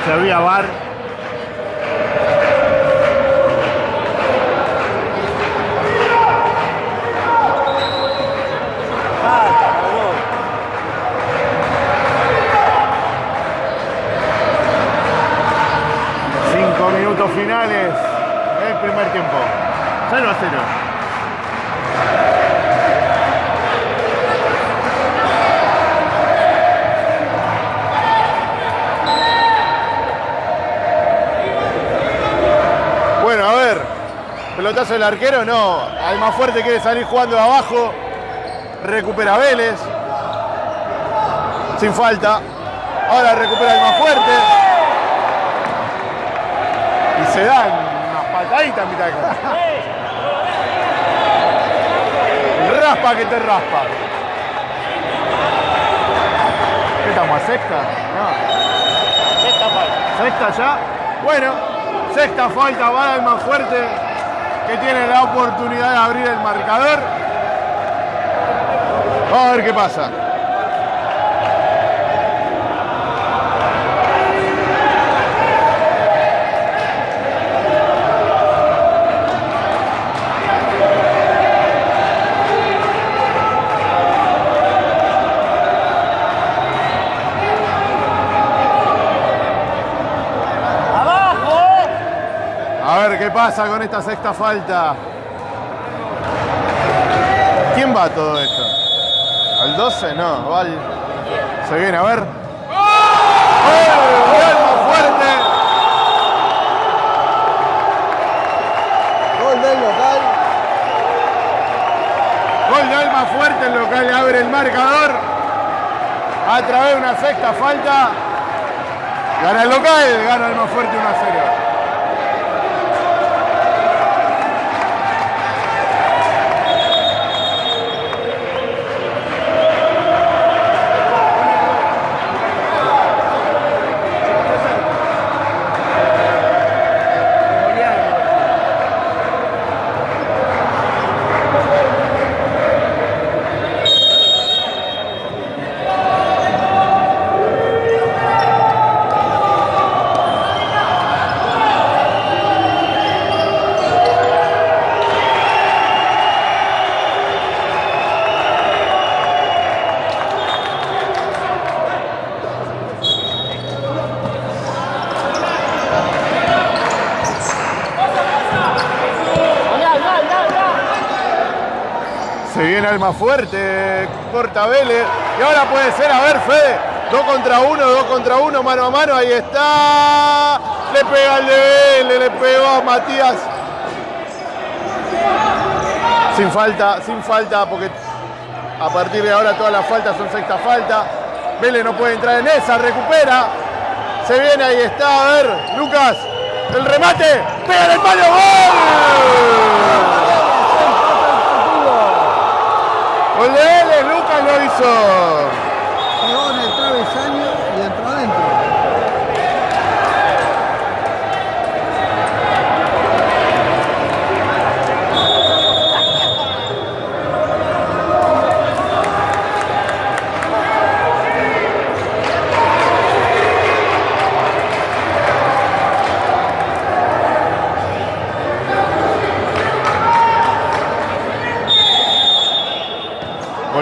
se había bar. Pelotazo del arquero, no. Al más fuerte quiere salir jugando de abajo. Recupera Vélez. Sin falta. Ahora recupera el más fuerte. Y se dan unas pataditas en mitad de cancha. Raspa que te raspa. ¿Qué estamos? ¿A sexta? No. Sexta ya. Bueno, sexta falta va el más fuerte que tiene la oportunidad de abrir el marcador. Vamos a ver qué pasa. Pasa con esta sexta falta. ¿Quién va a todo esto? ¿Al 12? No, va al... Se viene, a ver. ¡Oh! ¡Alma fuerte! Gol del local. Gol de Alma Fuerte, el local abre el marcador. A través de una sexta falta. Gana el local, gana Alma Fuerte 1 a 0. Viene Alma Fuerte, corta Vélez. Y ahora puede ser, a ver, Fede. Dos contra uno, dos contra uno, mano a mano. Ahí está. Le pega el de Vélez, le pegó a Matías. Sin falta, sin falta, porque a partir de ahora todas las faltas son sexta falta. Vélez no puede entrar en esa, recupera. Se viene, ahí está, a ver, Lucas. El remate, pega el palo, ¡gol! Gol Lucas lo hizo y entró adentro.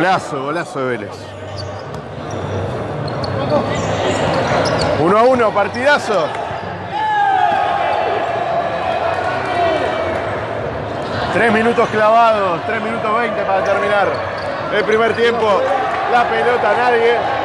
Golazo, golazo de Vélez. 1 a 1, partidazo. Tres minutos clavados, 3 minutos 20 para terminar el primer tiempo. La pelota nadie.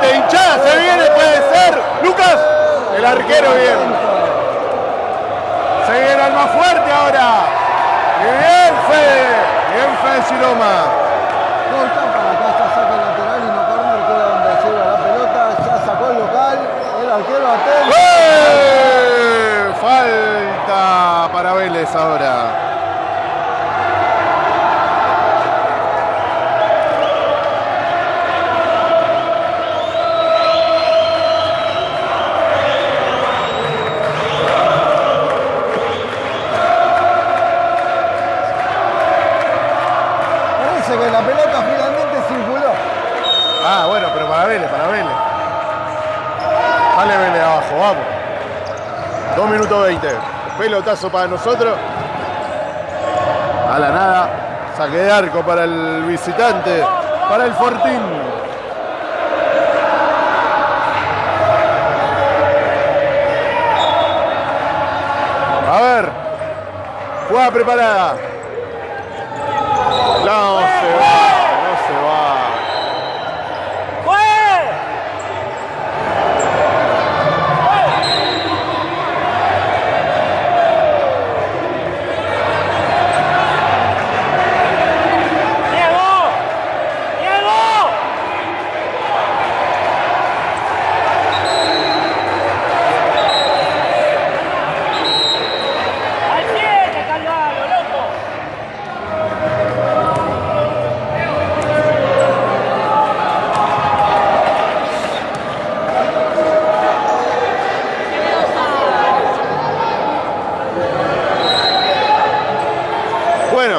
De hinchada. Se viene, puede ser. Lucas, el arquero bien. Se viene al más fuerte ahora. Y bien, Fede. Bien, Fede Ciroma. Corta para acá, ya saca el lateral y no corner, queda donde lleva la pelota. Ya sacó el local. El arquero atento. ¡Eh! Falta para Vélez ahora. Pelotazo para nosotros. A la nada. Saque de arco para el visitante. Para el Fortín. A ver. Jugada preparada. No se va, no se va. ¡Al siete, Calvaro, loco! Bueno.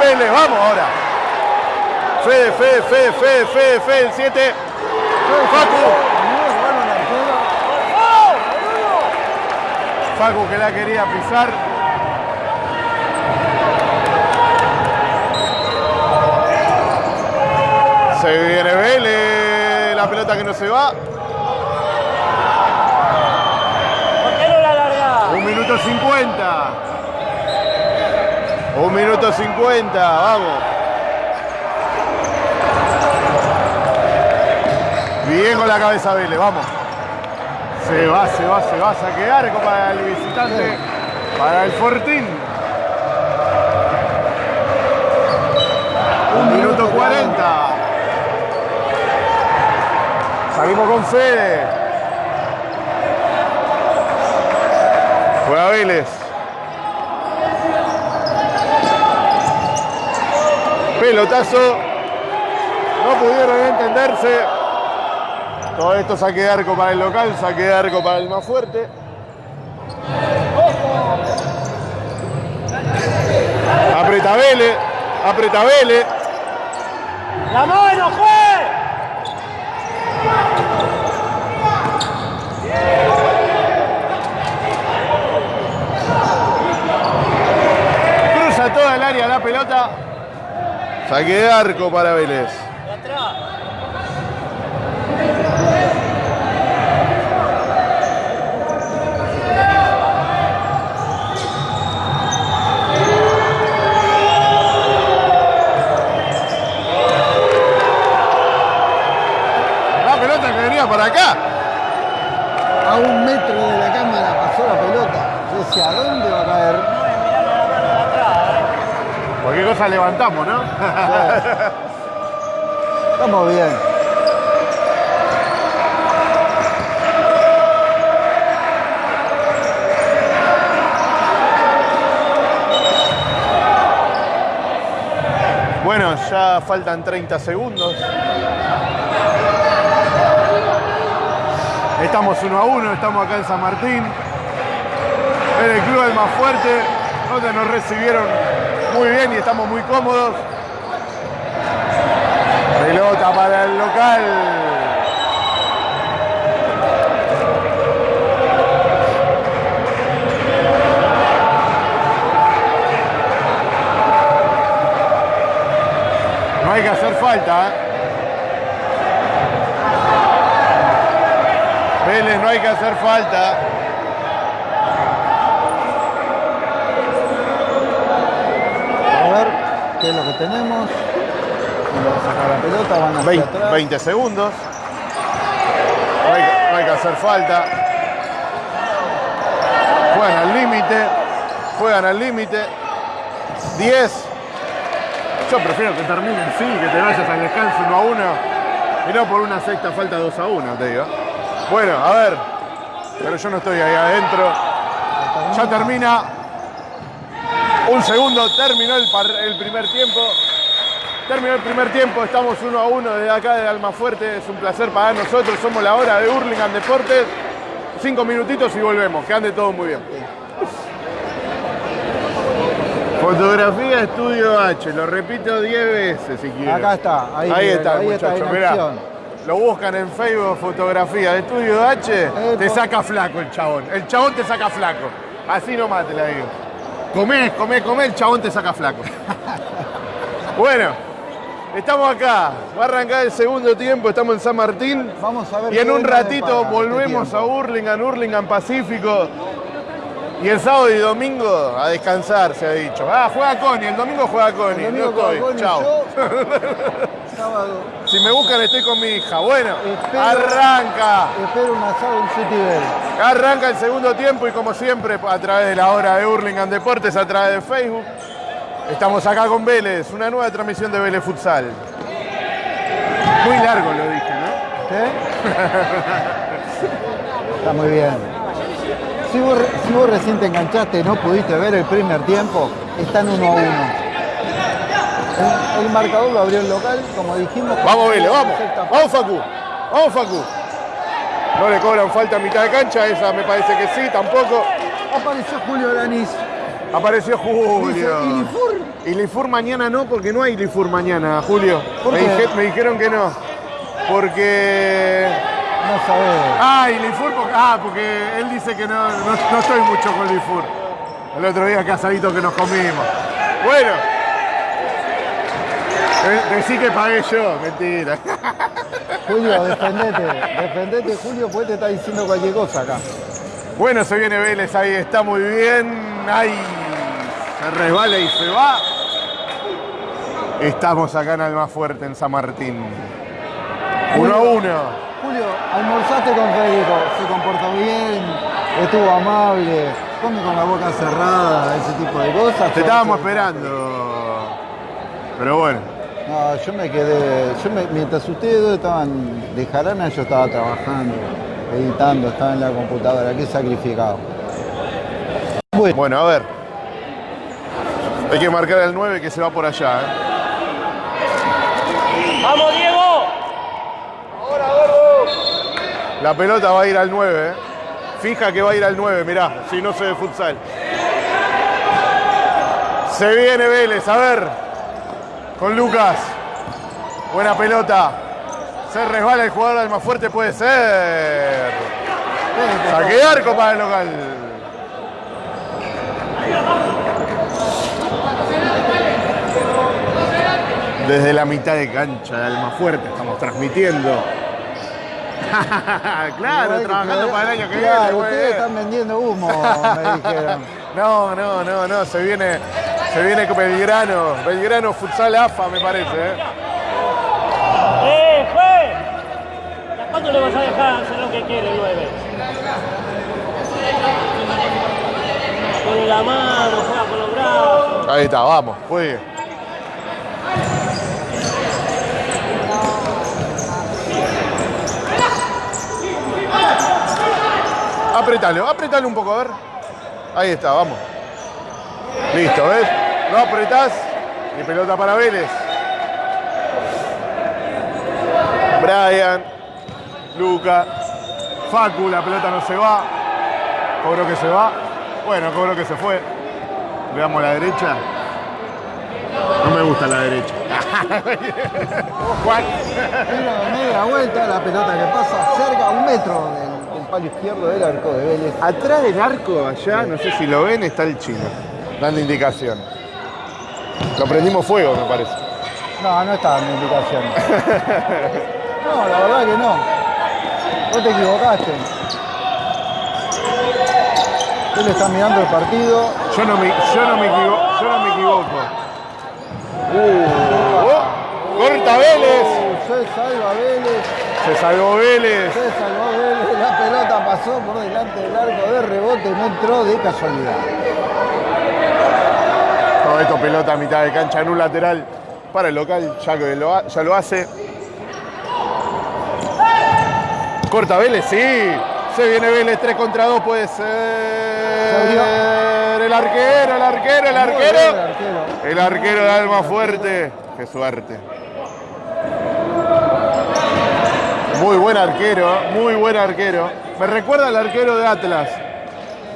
Vélez, vamos ahora. Fede, Fede, Fede, Fede, El 7. Facu. Facu que la quería pisar. Se viene Vélez, la pelota que no se va. Un minuto 50. Un minuto 50, vamos. Bien con la cabeza Vélez, vamos. Se va, se va, se va a saquear para el visitante, para el Fortín. Un minuto 40. Salimos con Fede. Juega Vélez. Pelotazo. No pudieron entenderse. Todo esto saque de arco para el local, saque de arco para el más fuerte. Aprieta Vélez, aprieta Vélez. ¡La mano, juez! Cruza toda el área la pelota. Saque de arco para Vélez. De atrás. La pelota que venía para acá. A un metro de la cámara pasó la pelota. Yo decía, ¿a dónde va a caer? Cualquier cosa levantamos, ¿no? Estamos bien. Bueno, ya faltan 30 segundos. Estamos uno a uno, estamos acá en San Martín. En el club El Más Fuerte, donde nos recibieron muy bien y estamos muy cómodos. Pelota para el local. No hay que hacer falta. ¿eh? Vélez, no hay que hacer falta. A ver qué es lo que tenemos. Vamos a sacar la pelota, van hacia 20, atrás. 20 segundos. No hay, que- no hay que hacer falta. Juegan al límite. Juegan al límite. 10. Yo prefiero que termine así, que te vayas al descanso 1 a 1. Y no por una sexta falta 2 a 1, te digo. Bueno, a ver. Pero yo no estoy ahí adentro. Ya termina. Un segundo, terminó el, par- el primer tiempo. Terminó el primer tiempo, estamos uno a uno desde acá de Almafuerte. Es un placer para nosotros, somos la hora de Hurlingham Deportes. Cinco minutitos y volvemos, que ande todo muy bien. Fotografía Estudio H, lo repito 10 veces si quieren. Acá está, ahí, Ahí está, ahí está muchachos, en mirá. Lo buscan en Facebook, fotografía de Estudio H, Eh, te saca flaco el chabón. El chabón te saca flaco. Así nomás te la digo. Comés, comés, comés, el chabón te saca flaco. [LAUGHS] bueno, estamos acá. Va a arrancar el segundo tiempo, estamos en San Martín. Vamos a ver Y en un ratito este volvemos a. Hurlingham, Hurlingham Pacífico. Y el sábado y domingo a descansar, se ha dicho. Ah, juega Connie, el domingo juega Connie. El No domingo estoy. Chao. [LAUGHS] sábado, Si me buscan estoy con mi hija. Bueno, Espero- arranca. espero un asado en City Bell. Arranca el segundo tiempo y como siempre a través de la hora de Hurlingham Deportes, a través de Facebook. Estamos acá con Vélez, una nueva transmisión de Vélez Futsal. Muy largo lo dije, ¿no? ¿Sí? Está muy bien. Si vos, si vos recién te enganchaste y no pudiste ver el primer tiempo, están uno a uno. El, el marcador lo abrió el local, como dijimos. Vamos Vélez, vamos. Vamos Facu. Vamos Facu. No le cobran falta a mitad de cancha, esa me parece que sí, tampoco. Apareció Julio Lanís. Apareció Dice, Julio. ¿y Lifur? Y Lifur mañana no, porque no hay Lifur mañana, Julio. ¿Por me, qué? dije- me dijeron que no. Porque. No sabés. Ah, y Lifur, porque, ah, porque él dice que no, no, no estoy mucho con Lifur. El otro día casadito que nos comimos. Bueno. De- Decí que pagué yo, mentira. Julio, defendete. Defendete, Julio, pues te está diciendo cualquier cosa acá. Bueno, se viene Vélez ahí, está muy bien. Ahí se resbala y se va. Estamos acá en Almafuerte, en San Martín. Uno a uno. Julio, almorzaste con Federico, se comportó bien, estuvo amable, come con la boca cerrada, ese tipo de cosas. Te estábamos esperando. Pero bueno, No, yo me quedé, yo me- mientras ustedes dos estaban de jarana, yo estaba trabajando, editando, estaba en la computadora, qué sacrificado. Bueno, bueno, a ver. Hay que marcar al 9 que se va por allá. ¿eh? ¡Vamos, Diego! La pelota va a ir al 9. ¿eh? Fija que va a ir al 9, mirá, si no se de futsal. Se viene Vélez, a ver. Con Lucas. Buena pelota. Se resbala el jugador al más fuerte, puede ser. Saque arco para el local. Desde la mitad de cancha de Almafuerte estamos transmitiendo. [LAUGHS] claro, trabajando para el año que claro, viene. ustedes están vendiendo humo, me dijeron. [LAUGHS] No, no, no, no, se viene, se viene con Belgrano, Belgrano Futsal AFA me parece. ¿eh? ¡Eh, juez! ¿Hasta cuándo le vas a dejar hacer lo que quiere 9? Pone la mano, juega con los brazos. Ahí está, vamos, juegue. Apretalo, apretalo un poco, a ver. Ahí está, vamos. Listo, ¿ves? No apretás y pelota para Vélez. Brian, Luca, Facu, la pelota no se va. Cobro que se va. Bueno, cobro que se fue. Le damos la derecha. No me gusta la derecha. [LAUGHS] Juan. Tiro de media vuelta, la pelota que pasa cerca, a un metro del palo izquierdo del arco de Vélez. Atrás del arco, allá, no sé si lo ven, está el chino. Dando indicación. Lo prendimos fuego, me parece. No, no está en indicación. [LAUGHS] No, la verdad que no. Vos te equivocaste. Él está mirando el partido. Yo no me, yo no me, equivo- yo no me equivoco. Uh, oh, corta Vélez. Uh, se salva Vélez. Se salvó Vélez. Se salvó Vélez. La pelota pasó por delante del arco de rebote. No entró de casualidad. Todo esto pelota a mitad de cancha en un lateral para el local, ya que lo, ha- ya lo hace. Corta Vélez, sí. Se viene Vélez 3 contra 2, puede ser. El arquero, el arquero. el arquero. El arquero de Alma Fuerte. Qué suerte. Muy buen arquero, muy buen arquero. Me recuerda al arquero de Atlas.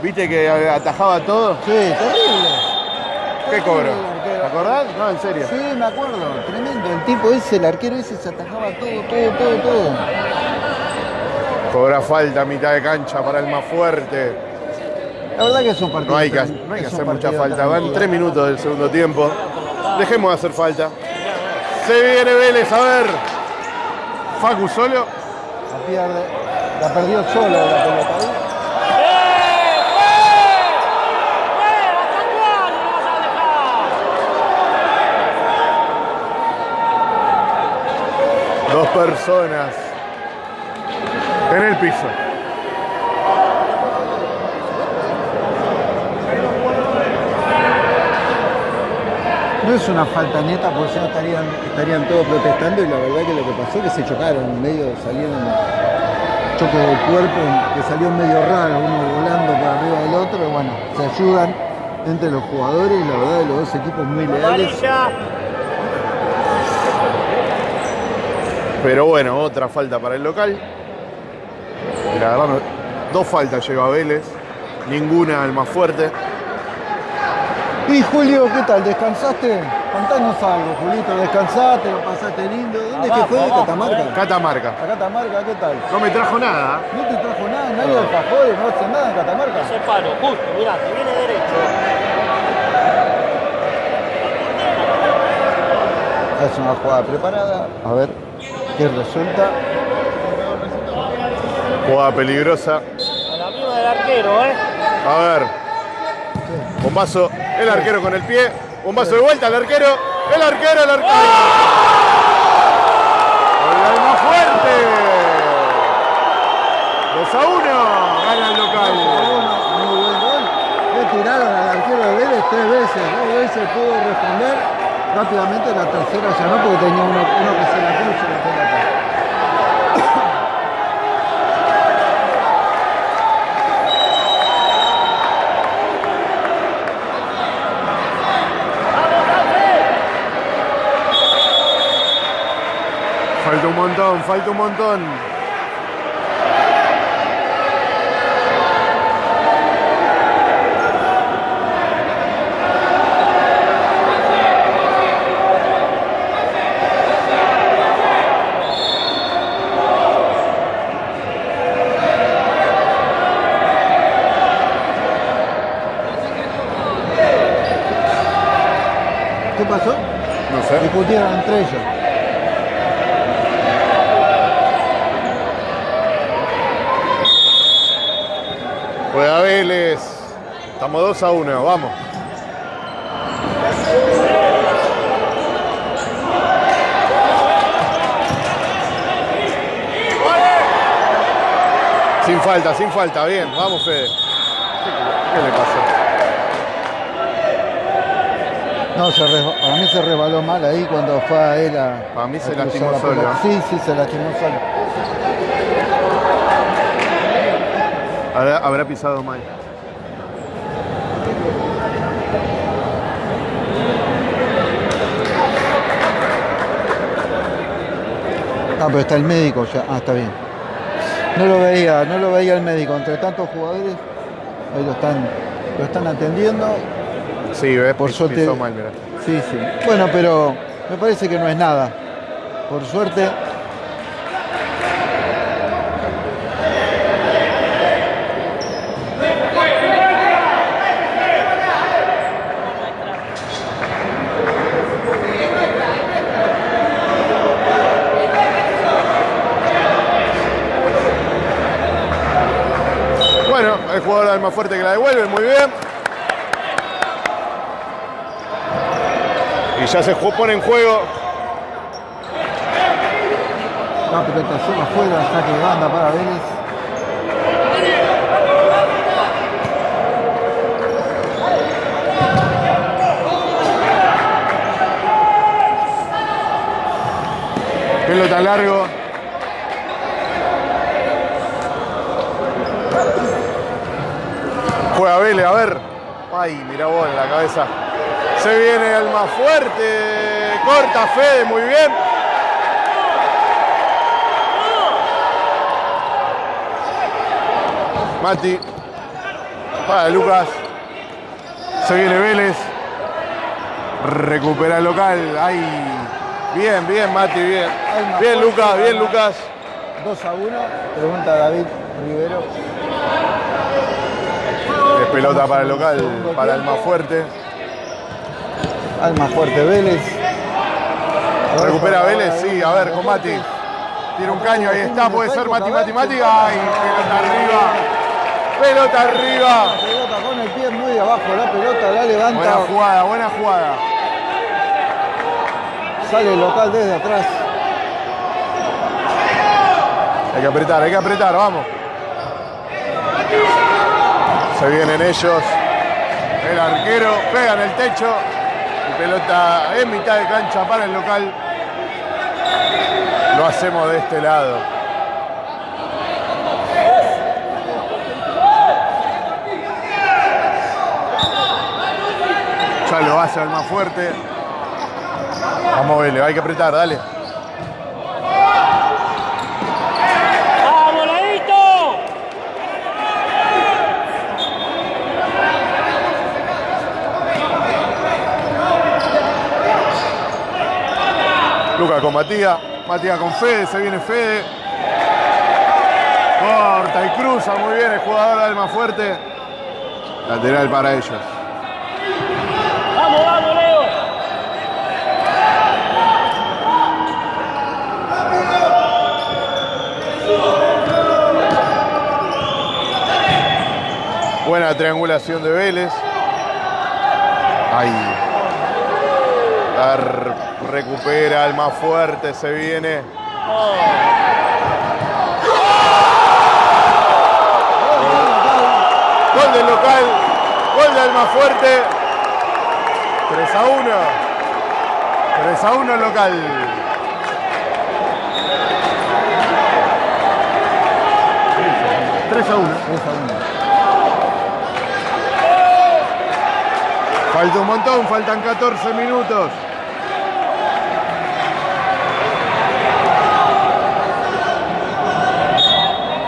¿Viste que atajaba todo? Sí, terrible. ¿Qué arquero. ¿Te acordás? No, en serio. Sí, me acuerdo. Tremendo. El tipo ese, el arquero ese, se atajaba todo, todo, todo, todo. Cobra falta a mitad de cancha para el más fuerte. La verdad que es un partido. No hay que, no hay que hacer mucha falta. Van tres minutos del segundo tiempo. Dejemos de hacer falta. Se viene Vélez, a ver. Facu solo. La pierde. La perdió solo la pelota. Dos personas en el piso. No es una falta neta porque si no estarían, estarían todos protestando y la verdad que lo que pasó es que se chocaron, en medio salieron choque de cuerpo que salió medio raro, uno volando por arriba del otro, y bueno, se ayudan entre los jugadores y la verdad de los dos equipos muy leales. Pero bueno, otra falta para el local. La verdad, dos faltas lleva Vélez. Ninguna al más fuerte. Y Julio, ¿qué tal? ¿Descansaste? Contanos algo, Julito. ¿Descansaste? ¿Lo pasaste lindo? ¿Dónde es que fue? ¿Catamarca? Catamarca. ¿A Catamarca qué tal? No me trajo nada. ¿No te trajo nada? ¿Nadie de alfajores? ¿No hace nada en Catamarca? Ese palo, justo, mirá, te viene derecho. Es una jugada preparada. A ver qué resulta. Jugada peligrosa. A la misma del arquero, ¿eh? A ver. Bombazo. El arquero con el pie. Bombazo de vuelta al arquero. El arquero, el arquero. El alma fuerte. 2 a 1. Gana el local. Muy buen gol. Le tiraron al arquero de Vélez tres veces. Dos veces pudo responder. Rápidamente la tercera ya no, porque tenía uno, uno que se la cruza montón, falta un montón. ¿Qué pasó? No sé. Discutieron entre ellos. Juega Vélez. Estamos 2 a 1. Vamos. Sin falta, sin falta. Bien, vamos, Fede. ¿Qué, le pasó? No, se resba- para mí se resbaló mal ahí cuando fue a él a. Para mí a se lastimó la solo. Sí, sí, se lastimó solo. Habrá, habrá pisado mal. Ah, pero está el médico ya. Ah, está bien. No lo veía, no lo veía el médico. Entre tantos jugadores, ahí lo están, lo están atendiendo. Sí, ves, Por suerte. pisó mal, mirá. Sí, sí. Bueno, pero me parece que no es nada. Por suerte. Bueno, alma fuerte que la devuelve, muy bien. Y ya se pone en juego. La pelota afuera, saque de banda para Vélez. Pelota largo. Juega Vélez, a ver. Ay, mira vos en la cabeza. Se viene el más fuerte. Corta Fede, muy bien. Mati. Para Lucas. Se viene Vélez. Recupera el local. Ay. Bien, bien, Mati, bien. Bien, Lucas, bien. Lucas. 2 a 1. Pregunta David Rivero. Pelota para el local, para el más fuerte. Alma fuerte Vélez. Recupera Vélez, sí, a ver, con Mati. Tiene un caño, ahí está, puede ser Mati, Mati, Mati. Ay, pelota arriba. Pelota arriba. Pelota con el pie muy abajo, la pelota la levanta. Buena jugada, buena jugada. Sale el local desde atrás. Hay que apretar, hay que apretar, vamos. Se vienen ellos. El arquero pega en el techo. Y pelota en mitad de cancha para el local. Lo hacemos de este lado. Ya lo hace el más fuerte. Vamos, Vélez, hay que apretar, dale. ¡Vamos, Ladito! Lucas con Matías. Matías con Fede, se viene Fede. Corta y cruza muy bien el jugador más fuerte. Lateral para ellos. Vamos, vamos, Leo. Buena triangulación de Vélez. Ahí. Recupera el más fuerte, se viene. Gol del local, gol del más fuerte. 3 a 1. 3 a 1 el local. Tres a 1. Falta un montón, faltan 14 minutos.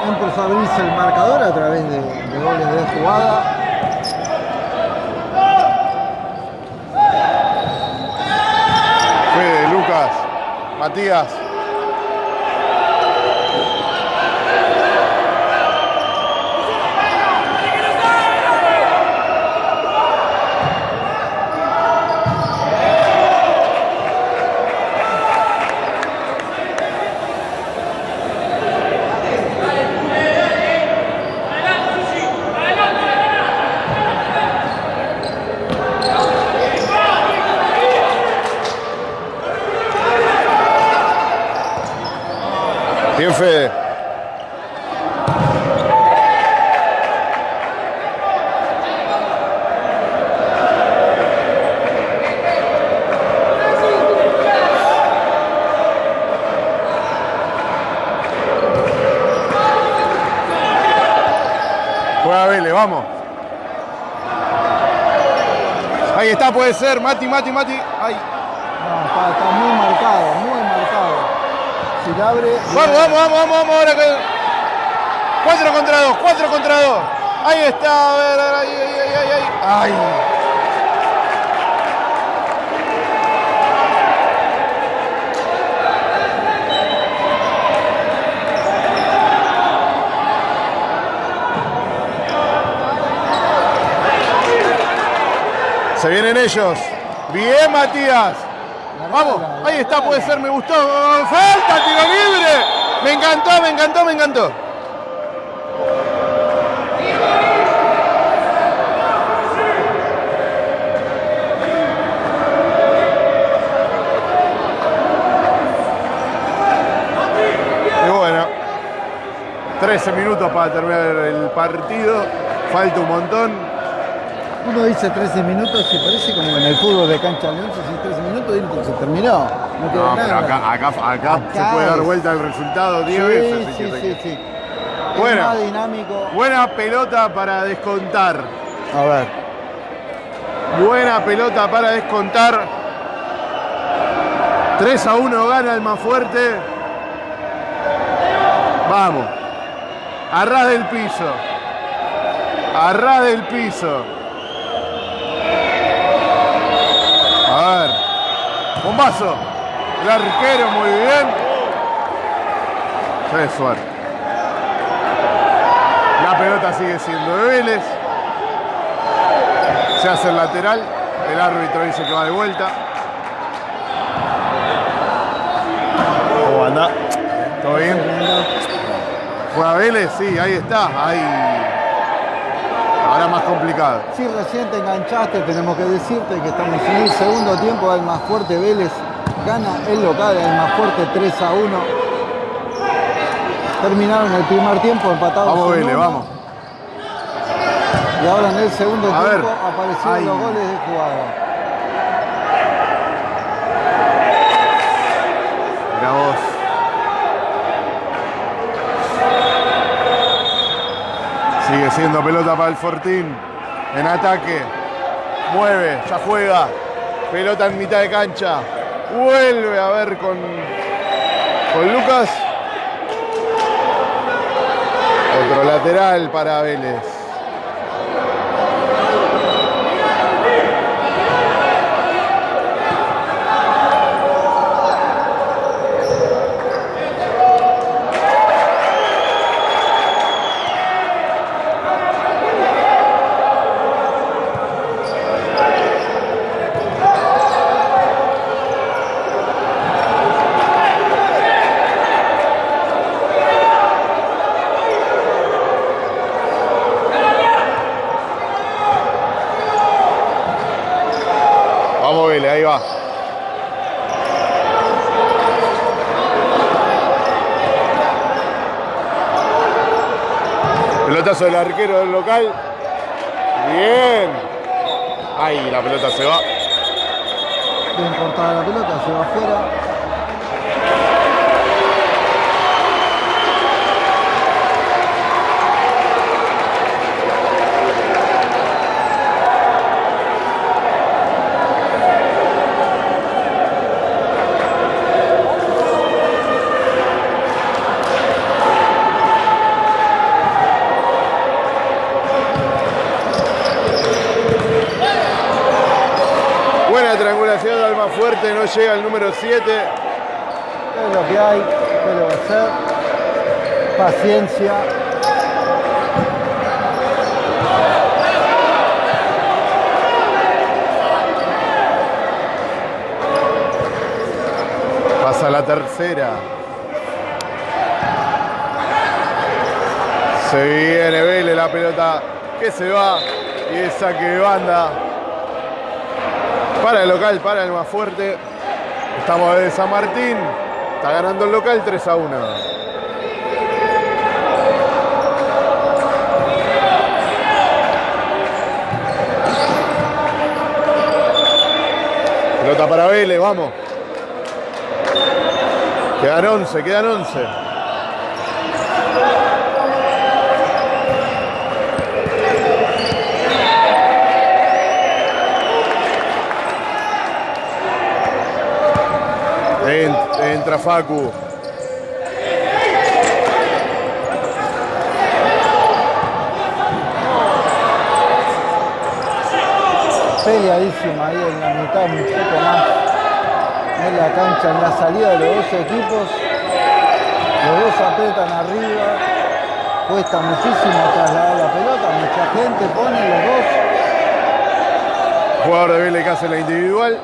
Empezó a abrirse el marcador a través de, de goles de jugada. Fede, Lucas, Matías. Fede. Juega Vélez, vamos. Ahí está, puede ser. Mati, Mati, Mati. Ay. No, está, está muy marcado, muy marcado. Si la abre. Vamos, vamos, vamos, vamos. Ahora que... Cuatro contra dos, cuatro contra dos. Ahí está, a ver, ahí, ahí, ahí, ahí. Ay. Se vienen ellos. Bien, Matías. Vamos, ahí está, puede ser, me gustó. Falta, tiro libre. Me encantó, me encantó, me encantó. Y bueno, 13 minutos para terminar el partido. Falta un montón. Uno dice 13 minutos y parece como en el fútbol de cancha León, si 13 minutos y se terminó. No No, pero nada. acá, acá, acá, se Acá puede dar vuelta el resultado 10 sí, veces. si sí, sí, sí. Bueno. Es más dinámico. Buena pelota para descontar. A ver. Buena pelota para descontar. 3 a 1 gana el más fuerte. Vamos. Arras del piso. Arras del piso. A ver. Bombazo. El arquero muy bien. Qué suerte. La pelota sigue siendo de Vélez. Se hace el lateral. El árbitro dice que va de vuelta. ¿Cómo anda? ¿Todo bien? ¿Juega Vélez? Sí, ahí está. Ahí. Ahora más complicado. Si recién te enganchaste, tenemos que decirte que estamos en el segundo tiempo. El más fuerte Vélez gana el local, el más fuerte 3 a 1. Terminaron el primer tiempo empatados. Vamos Vélez, vamos. Y ahora en el segundo A ver. tiempo aparecieron Ay. los goles de jugada. Mira vos. Siendo pelota para el Fortín. En ataque. Mueve, ya juega. Pelota en mitad de cancha. Vuelve a ver con, con Lucas. Otro lateral para Vélez. Vamos, Vélez, ahí va. Pelotazo del arquero del local. Bien. Ahí la pelota se va. Bien cortada la pelota, se va afuera. Buena triangulación de Alma Fuerte, no llega el número 7. Es lo que hay, ¿qué va a hacer? Paciencia. Pasa la tercera. Se viene Vélez la pelota que se va y es saque de banda. Para el local, para el más fuerte. Estamos de San Martín. Está ganando el local 3 a 1. Pelota para Vélez, vamos. Quedan 11, quedan 11. En- Entra Facu. Peleadísima ahí en la mitad, un poco más. En la cancha, en la salida de los dos equipos. Los dos apretan arriba. Cuesta muchísimo trasladar la pelota. Mucha gente pone los dos. Jugador de Vélez que hace la individual.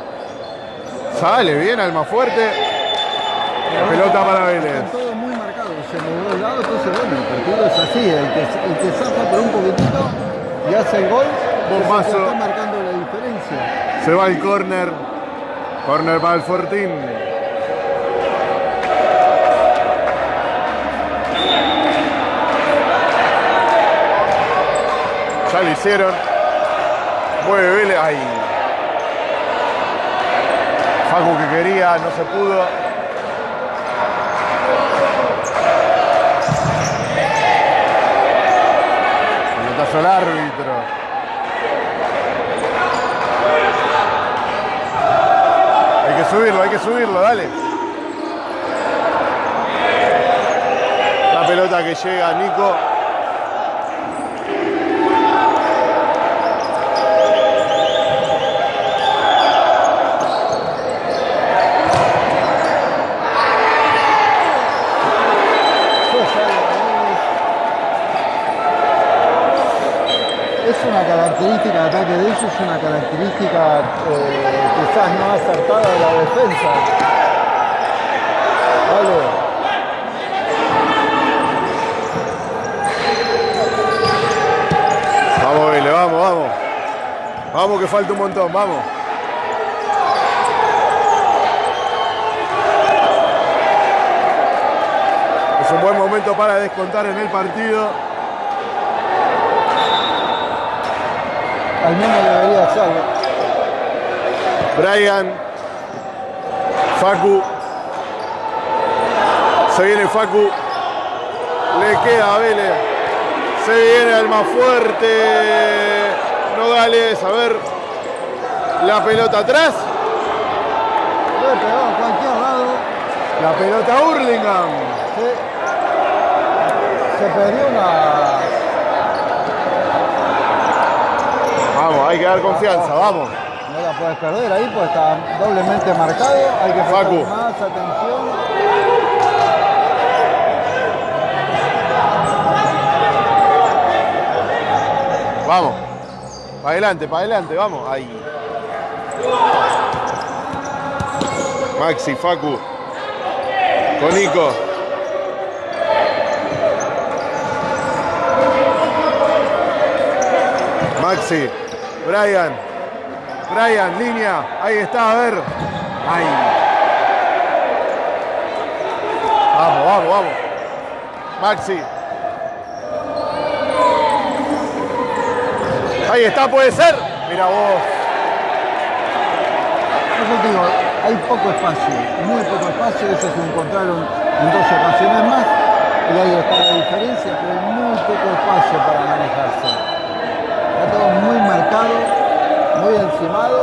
Sale bien al más fuerte. Pelota para Vélez. Están todos muy marcados en los dos lados. Entonces, bueno, el partido es así. El que, el que zafa por un poquitito y hace el gol. Bombazo. está marcando la diferencia. Se va el córner. Córner para el Fortín. Ya lo hicieron. Mueve Vélez. Ay. Facu que quería, no se pudo. Al árbitro. Hay que subirlo, hay que subirlo, dale. La pelota que llega Nico. Es una característica de ataque de ellos, es una característica eh, quizás no acertada de la defensa. Vale. Vamos, Vélez, vamos, vamos. Vamos que falta un montón, vamos. Es un buen momento para descontar en el partido. Al menos debería hacerlo. Brian, Facu. Se viene Facu. Le queda a Vélez. Se viene al más fuerte. Nogales, a ver. La pelota atrás. Puede pegar a cualquier lado. La pelota Hurlingham. Se, se perdió una. Vamos, hay que dar confianza, vamos. No la puedes perder ahí, pues está doblemente marcado. Hay que prestar más atención. Vamos. Para adelante, para adelante, vamos. Ahí. Maxi, Facu. Con Nico. Maxi. Brian. Brian, línea. Ahí está, a ver. Ahí. Vamos, vamos, vamos. Maxi. Ahí está, puede ser. Mira vos. Eso te digo, hay poco espacio, muy poco espacio, ellos se encontraron en dos ocasiones más, y ahí está la diferencia, pero hay muy poco espacio para manejarse. Está todo muy marcado, muy encimado.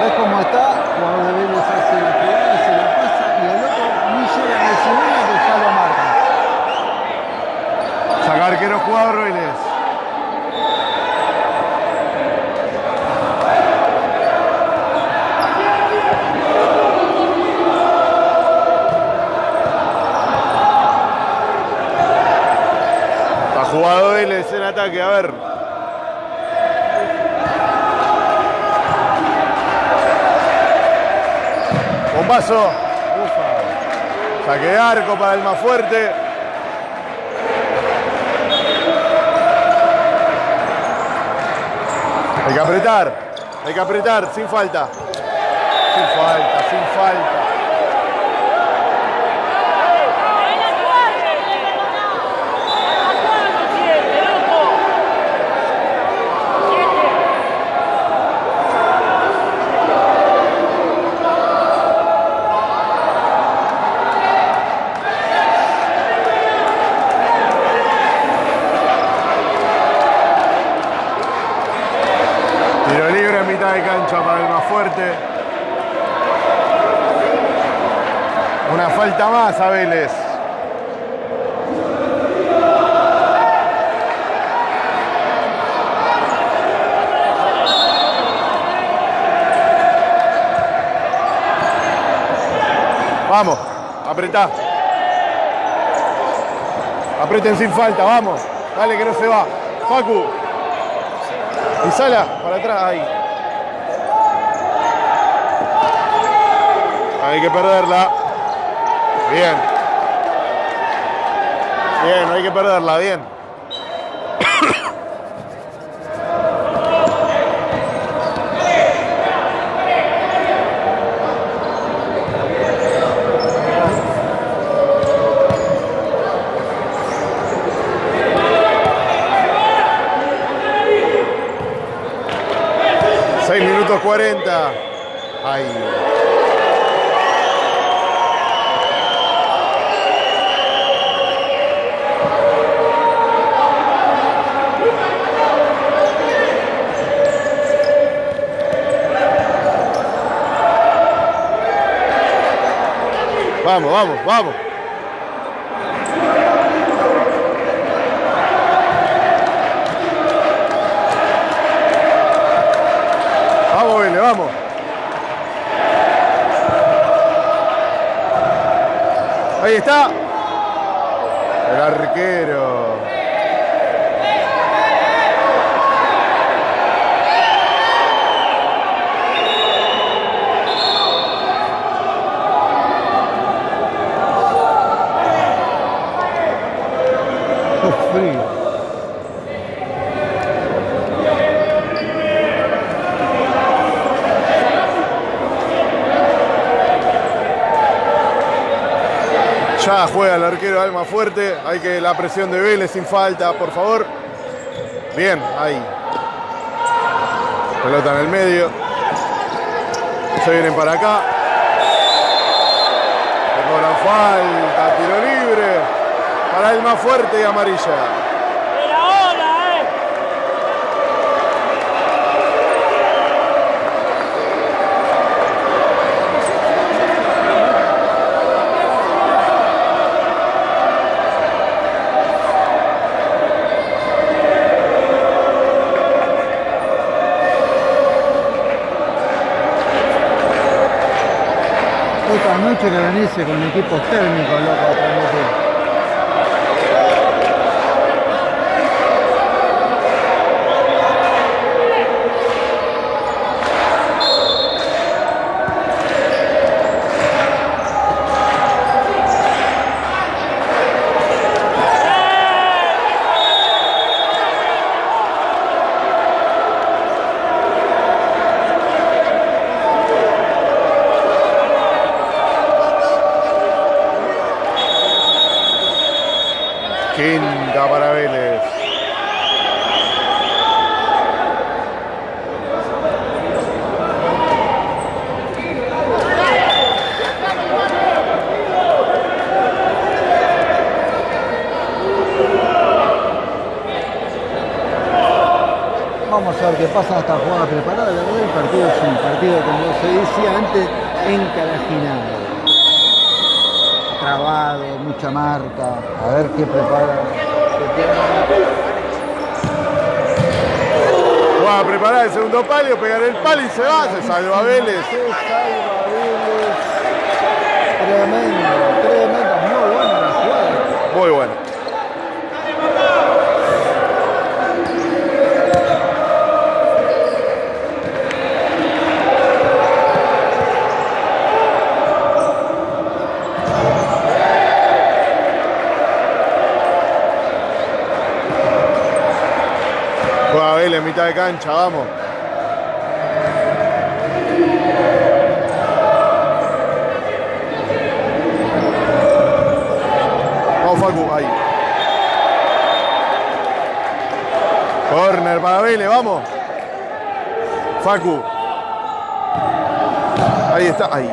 ¿Ves cómo está? Cuando de Vélez hace la jugada, se la pasa y el otro ni llega a recibirla que ya lo marca. Sacar que no jugador Vélez. Ha jugado Vélez en ataque, a ver. Bombazo. Saque arco para el más fuerte. Hay que apretar, hay que apretar, sin falta. Sin falta, sin falta. ¡En la cuadra! ¡La cuadra, siete, loco! ¡Siete! Tiro libre en mitad de cancha para el más fuerte. Una Vamos, apretá. Apreten sin falta, vamos. Dale que no se va. Facu. Y sala para atrás, ahí. Hay que perderla. Bien. Bien, no hay que perderla, bien. Seis minutos 40. Ahí. Vamos, vamos, vamos. Vamos, Vélez, vamos. Ahí está. El arquero. Qué frío. Ya juega el arquero Alma fuerte. Hay que la presión de Vélez sin falta, por favor. Bien, ahí. Pelota en el medio. Se vienen para acá. Le cobran falta, tiro libre. Para más fuerte y amarilla. ¡Era hora, eh! Otra noche que venís con equipos térmicos, loco, a transmitir. Quinta para Vélez. Vamos a ver qué pasa en esta jugada preparada. La verdad el partido es un partido, como se decía antes, encarajinado. Trabado, mucha marca. A ver qué prepara. Va a preparar el segundo palio, pegar el palo y se va. Se salva Vélez. Se salva Vélez. Tremendo, tremendo. Muy buena la jugada. Muy bueno. Juega Vélez, mitad de cancha, vamos. Vamos, Facu, ahí. Corner para Vélez, vamos. Facu. Ahí está, ahí.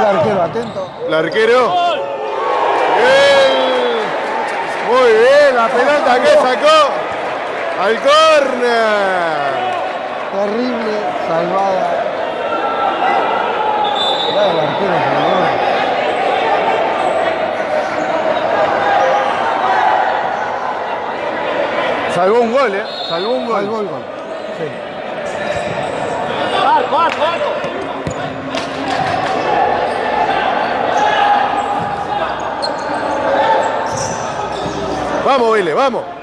El arquero atento. El arquero. Bien. Muy bien, la pelota que sacó al córner. Terrible salvada. Salvador. Salvó un gol, ¿eh? Salvó un gol. Salvó el gol. Sí. Arco, arco, arco. Vamos, Vélez, vamos.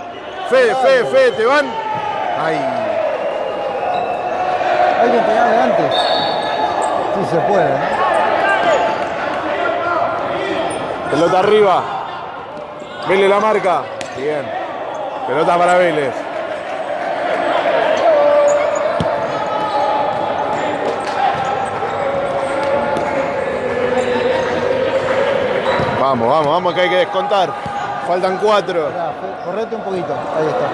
Fede, Fede, Fede, te van. Ahí. Hay que pegarle antes. Sí se puede, ¿no? Pelota arriba. Vélez la marca. Bien. Pelota para Vélez. Vamos, vamos, vamos que hay que descontar. Faltan cuatro. Correte un poquito. Ahí está.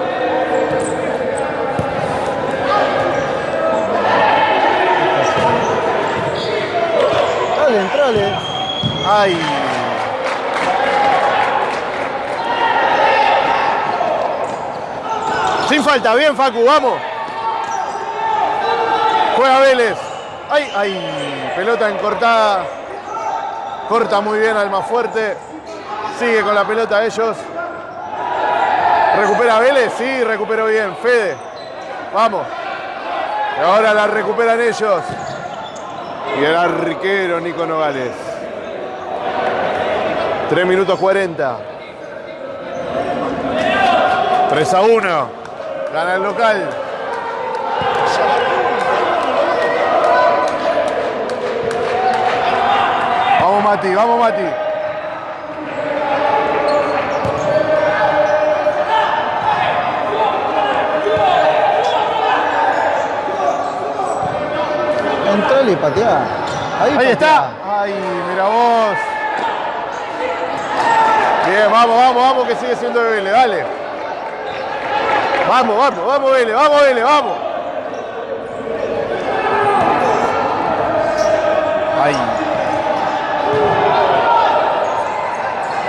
Dale, entrale. Ay. Sin falta, bien Facu, vamos. Juega Vélez. Ay, ay. Pelota encortada. Corta muy bien al más fuerte. Sigue con la pelota ellos. ¿Recupera Vélez? Sí, recuperó bien. Fede. Vamos. Y ahora la recuperan ellos. Y el arquero Nico Nogales. 3 minutos 40. 3 a 1. Gana el local. Vamos Mati, vamos Mati. Y pateá. Ahí, Ahí pateá. está. Ay, mira vos. Bien, vamos, vamos, vamos, que sigue siendo de Vélez, dale. Vamos, vamos, vamos Vélez, vamos Vélez, vamos. Ahí.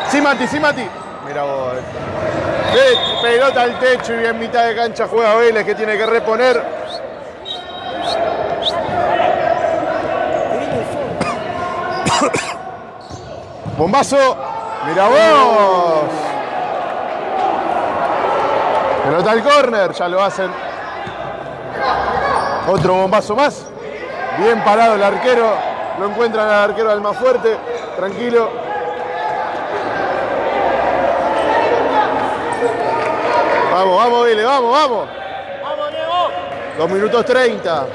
Sí, Mati, sí, Mati. Mira vos. Pelota al techo y en mitad de cancha juega Vélez que tiene que reponer. Bombazo. Mira vos. Pelota al córner, ya lo hacen. Otro bombazo más. Bien parado el arquero. Lo encuentran al arquero al más fuerte. Tranquilo. Vamos, vamos, Vélez, vamos, vamos. Vamos, Diego. Dos minutos 30.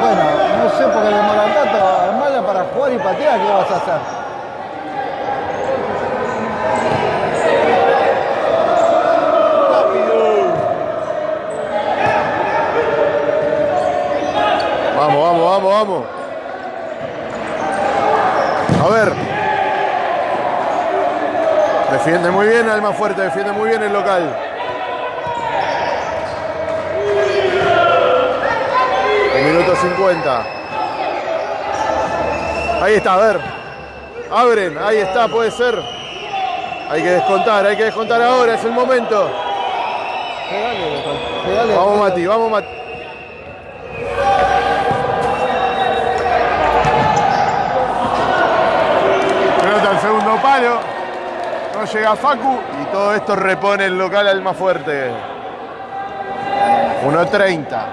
Bueno, no sé por qué demoran tanto. Armala para jugar y patear, ¿qué vas a hacer? vamos. A ver. Defiende Alma Fuerte, defiende muy bien el local. El minuto 50. Ahí está, a ver. Abren, ahí está, puede ser. Hay que descontar, hay que descontar ahora, es el momento. Pegale, local. Pegale. Vamos Mati, vamos Mati. Pelota al segundo palo. No llega Facu y todo esto repone el local al más fuerte. 1.30.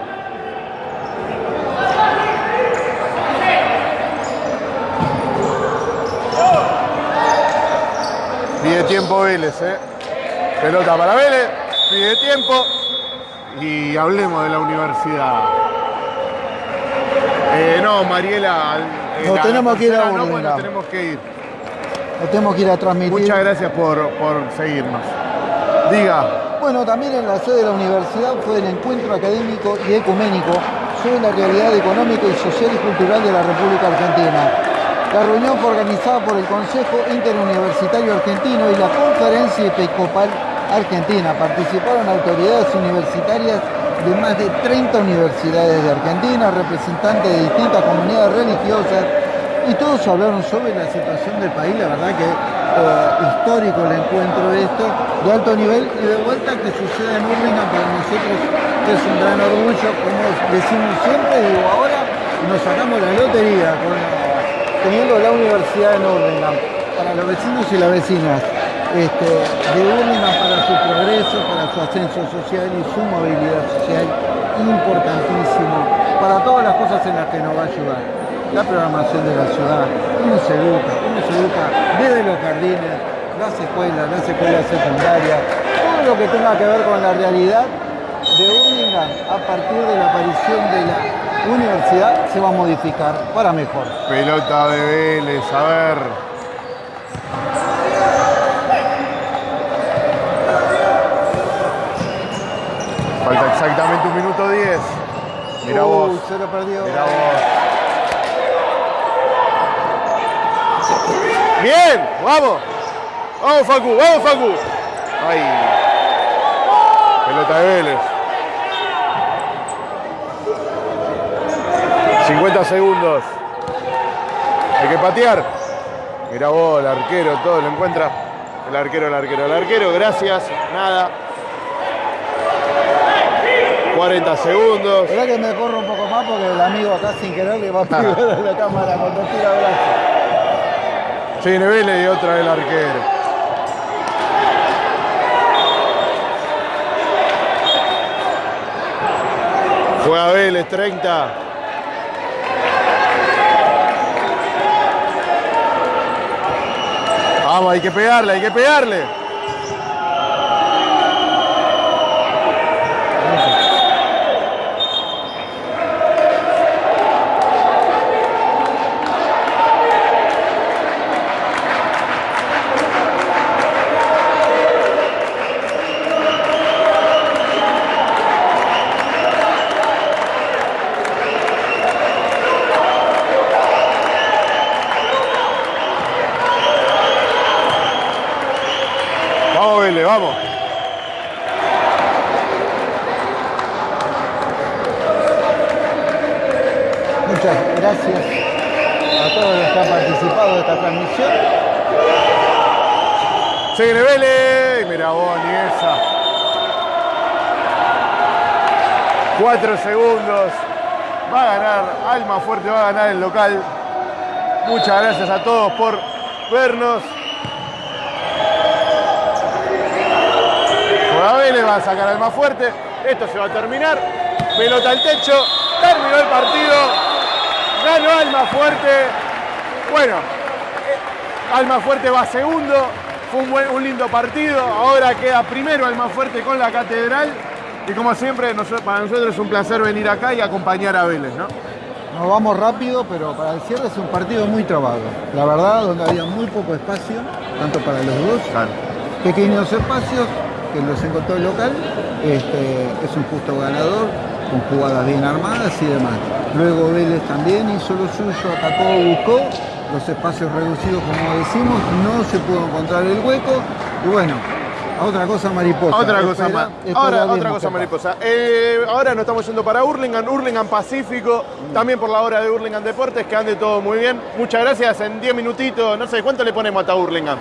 Pide tiempo Vélez, ¿eh? Pelota para Vélez, pide tiempo. Y hablemos de la universidad. Eh, no, Mariela. eh, la- tenemos la que ir a no, bueno, tenemos que ir. Lo tenemos que ir a transmitir. Muchas gracias por, por seguirnos. Diga, Bueno, también en la sede de la universidad fue el encuentro académico y ecuménico sobre la realidad económica y social y cultural de la República Argentina. La reunión fue organizada por el Consejo Interuniversitario Argentino y la Conferencia Episcopal Argentina. Participaron autoridades universitarias de más de 30 universidades de Argentina, representantes de distintas comunidades religiosas y todos hablaron sobre la situación del país, la verdad que eh, histórico el encuentro esto, de alto nivel y de vuelta que suceda en Urlingan para nosotros es un gran orgullo, como decimos siempre, digo, ahora nos sacamos la lotería con, teniendo la universidad en Urlingan, para los vecinos y las vecinas. Este, de Urlingan para su progreso, para su ascenso social y su movilidad social, importantísimo, para todas las cosas en las que nos va a ayudar la programación de la ciudad, cómo se educa, cómo se educa desde los jardines, las escuelas, las escuelas secundarias, todo lo que tenga que ver con la realidad de Urlingan a partir de la aparición de la universidad se va a modificar para mejor. pelota de Vélez, a ver. Falta exactamente un minuto 10. Mira vos. se lo perdió. Mira vos. Bien, vamos. Vamos Facu, vamos Facu. Ay. Pelota de Vélez. 50 segundos. Hay que patear. Mira vos, el arquero, todo lo encuentra. El arquero, el arquero, el arquero, gracias. Nada. 40 segundos. Esperá que me corro un poco más porque el amigo acá sin querer le va a pegar la cámara cuando tira brazo. Se viene Vélez y otra del arquero. Juega Vélez, 30. Vamos, hay que pegarle, hay que pegarle. 4 segundos. Va a ganar Alma Fuerte, va a ganar el local. Muchas gracias a todos por vernos. Vélez va a sacar al más fuerte. Esto se va a terminar. Pelota al techo. Terminó el partido. Ganó Alma Fuerte. Bueno, eh, Alma Fuerte va segundo. Fue un, un lindo partido. Ahora queda primero Alma Fuerte con la Catedral. Y como siempre, para nosotros es un placer venir acá y acompañar a Vélez, ¿no? Nos vamos rápido, pero para el cierre es un partido muy trabado. La verdad, donde había muy poco espacio, tanto para los dos, pequeños espacios que los encontró el local. Este, es un justo ganador. con jugadas bien armadas y demás. Luego Vélez también hizo lo suyo, atacó, buscó los espacios reducidos como decimos, no se pudo encontrar el hueco y bueno, otra cosa mariposa. Otra cosa Espera- Ahora, otra cosa mariposa. Eh, ahora nos estamos yendo para Hurlingham, Hurlingham Pacífico, también por la hora de Hurlingham Deportes, que ande todo muy bien. Muchas gracias, en 10 minutitos, no sé, ¿cuánto le ponemos hasta Hurlingham?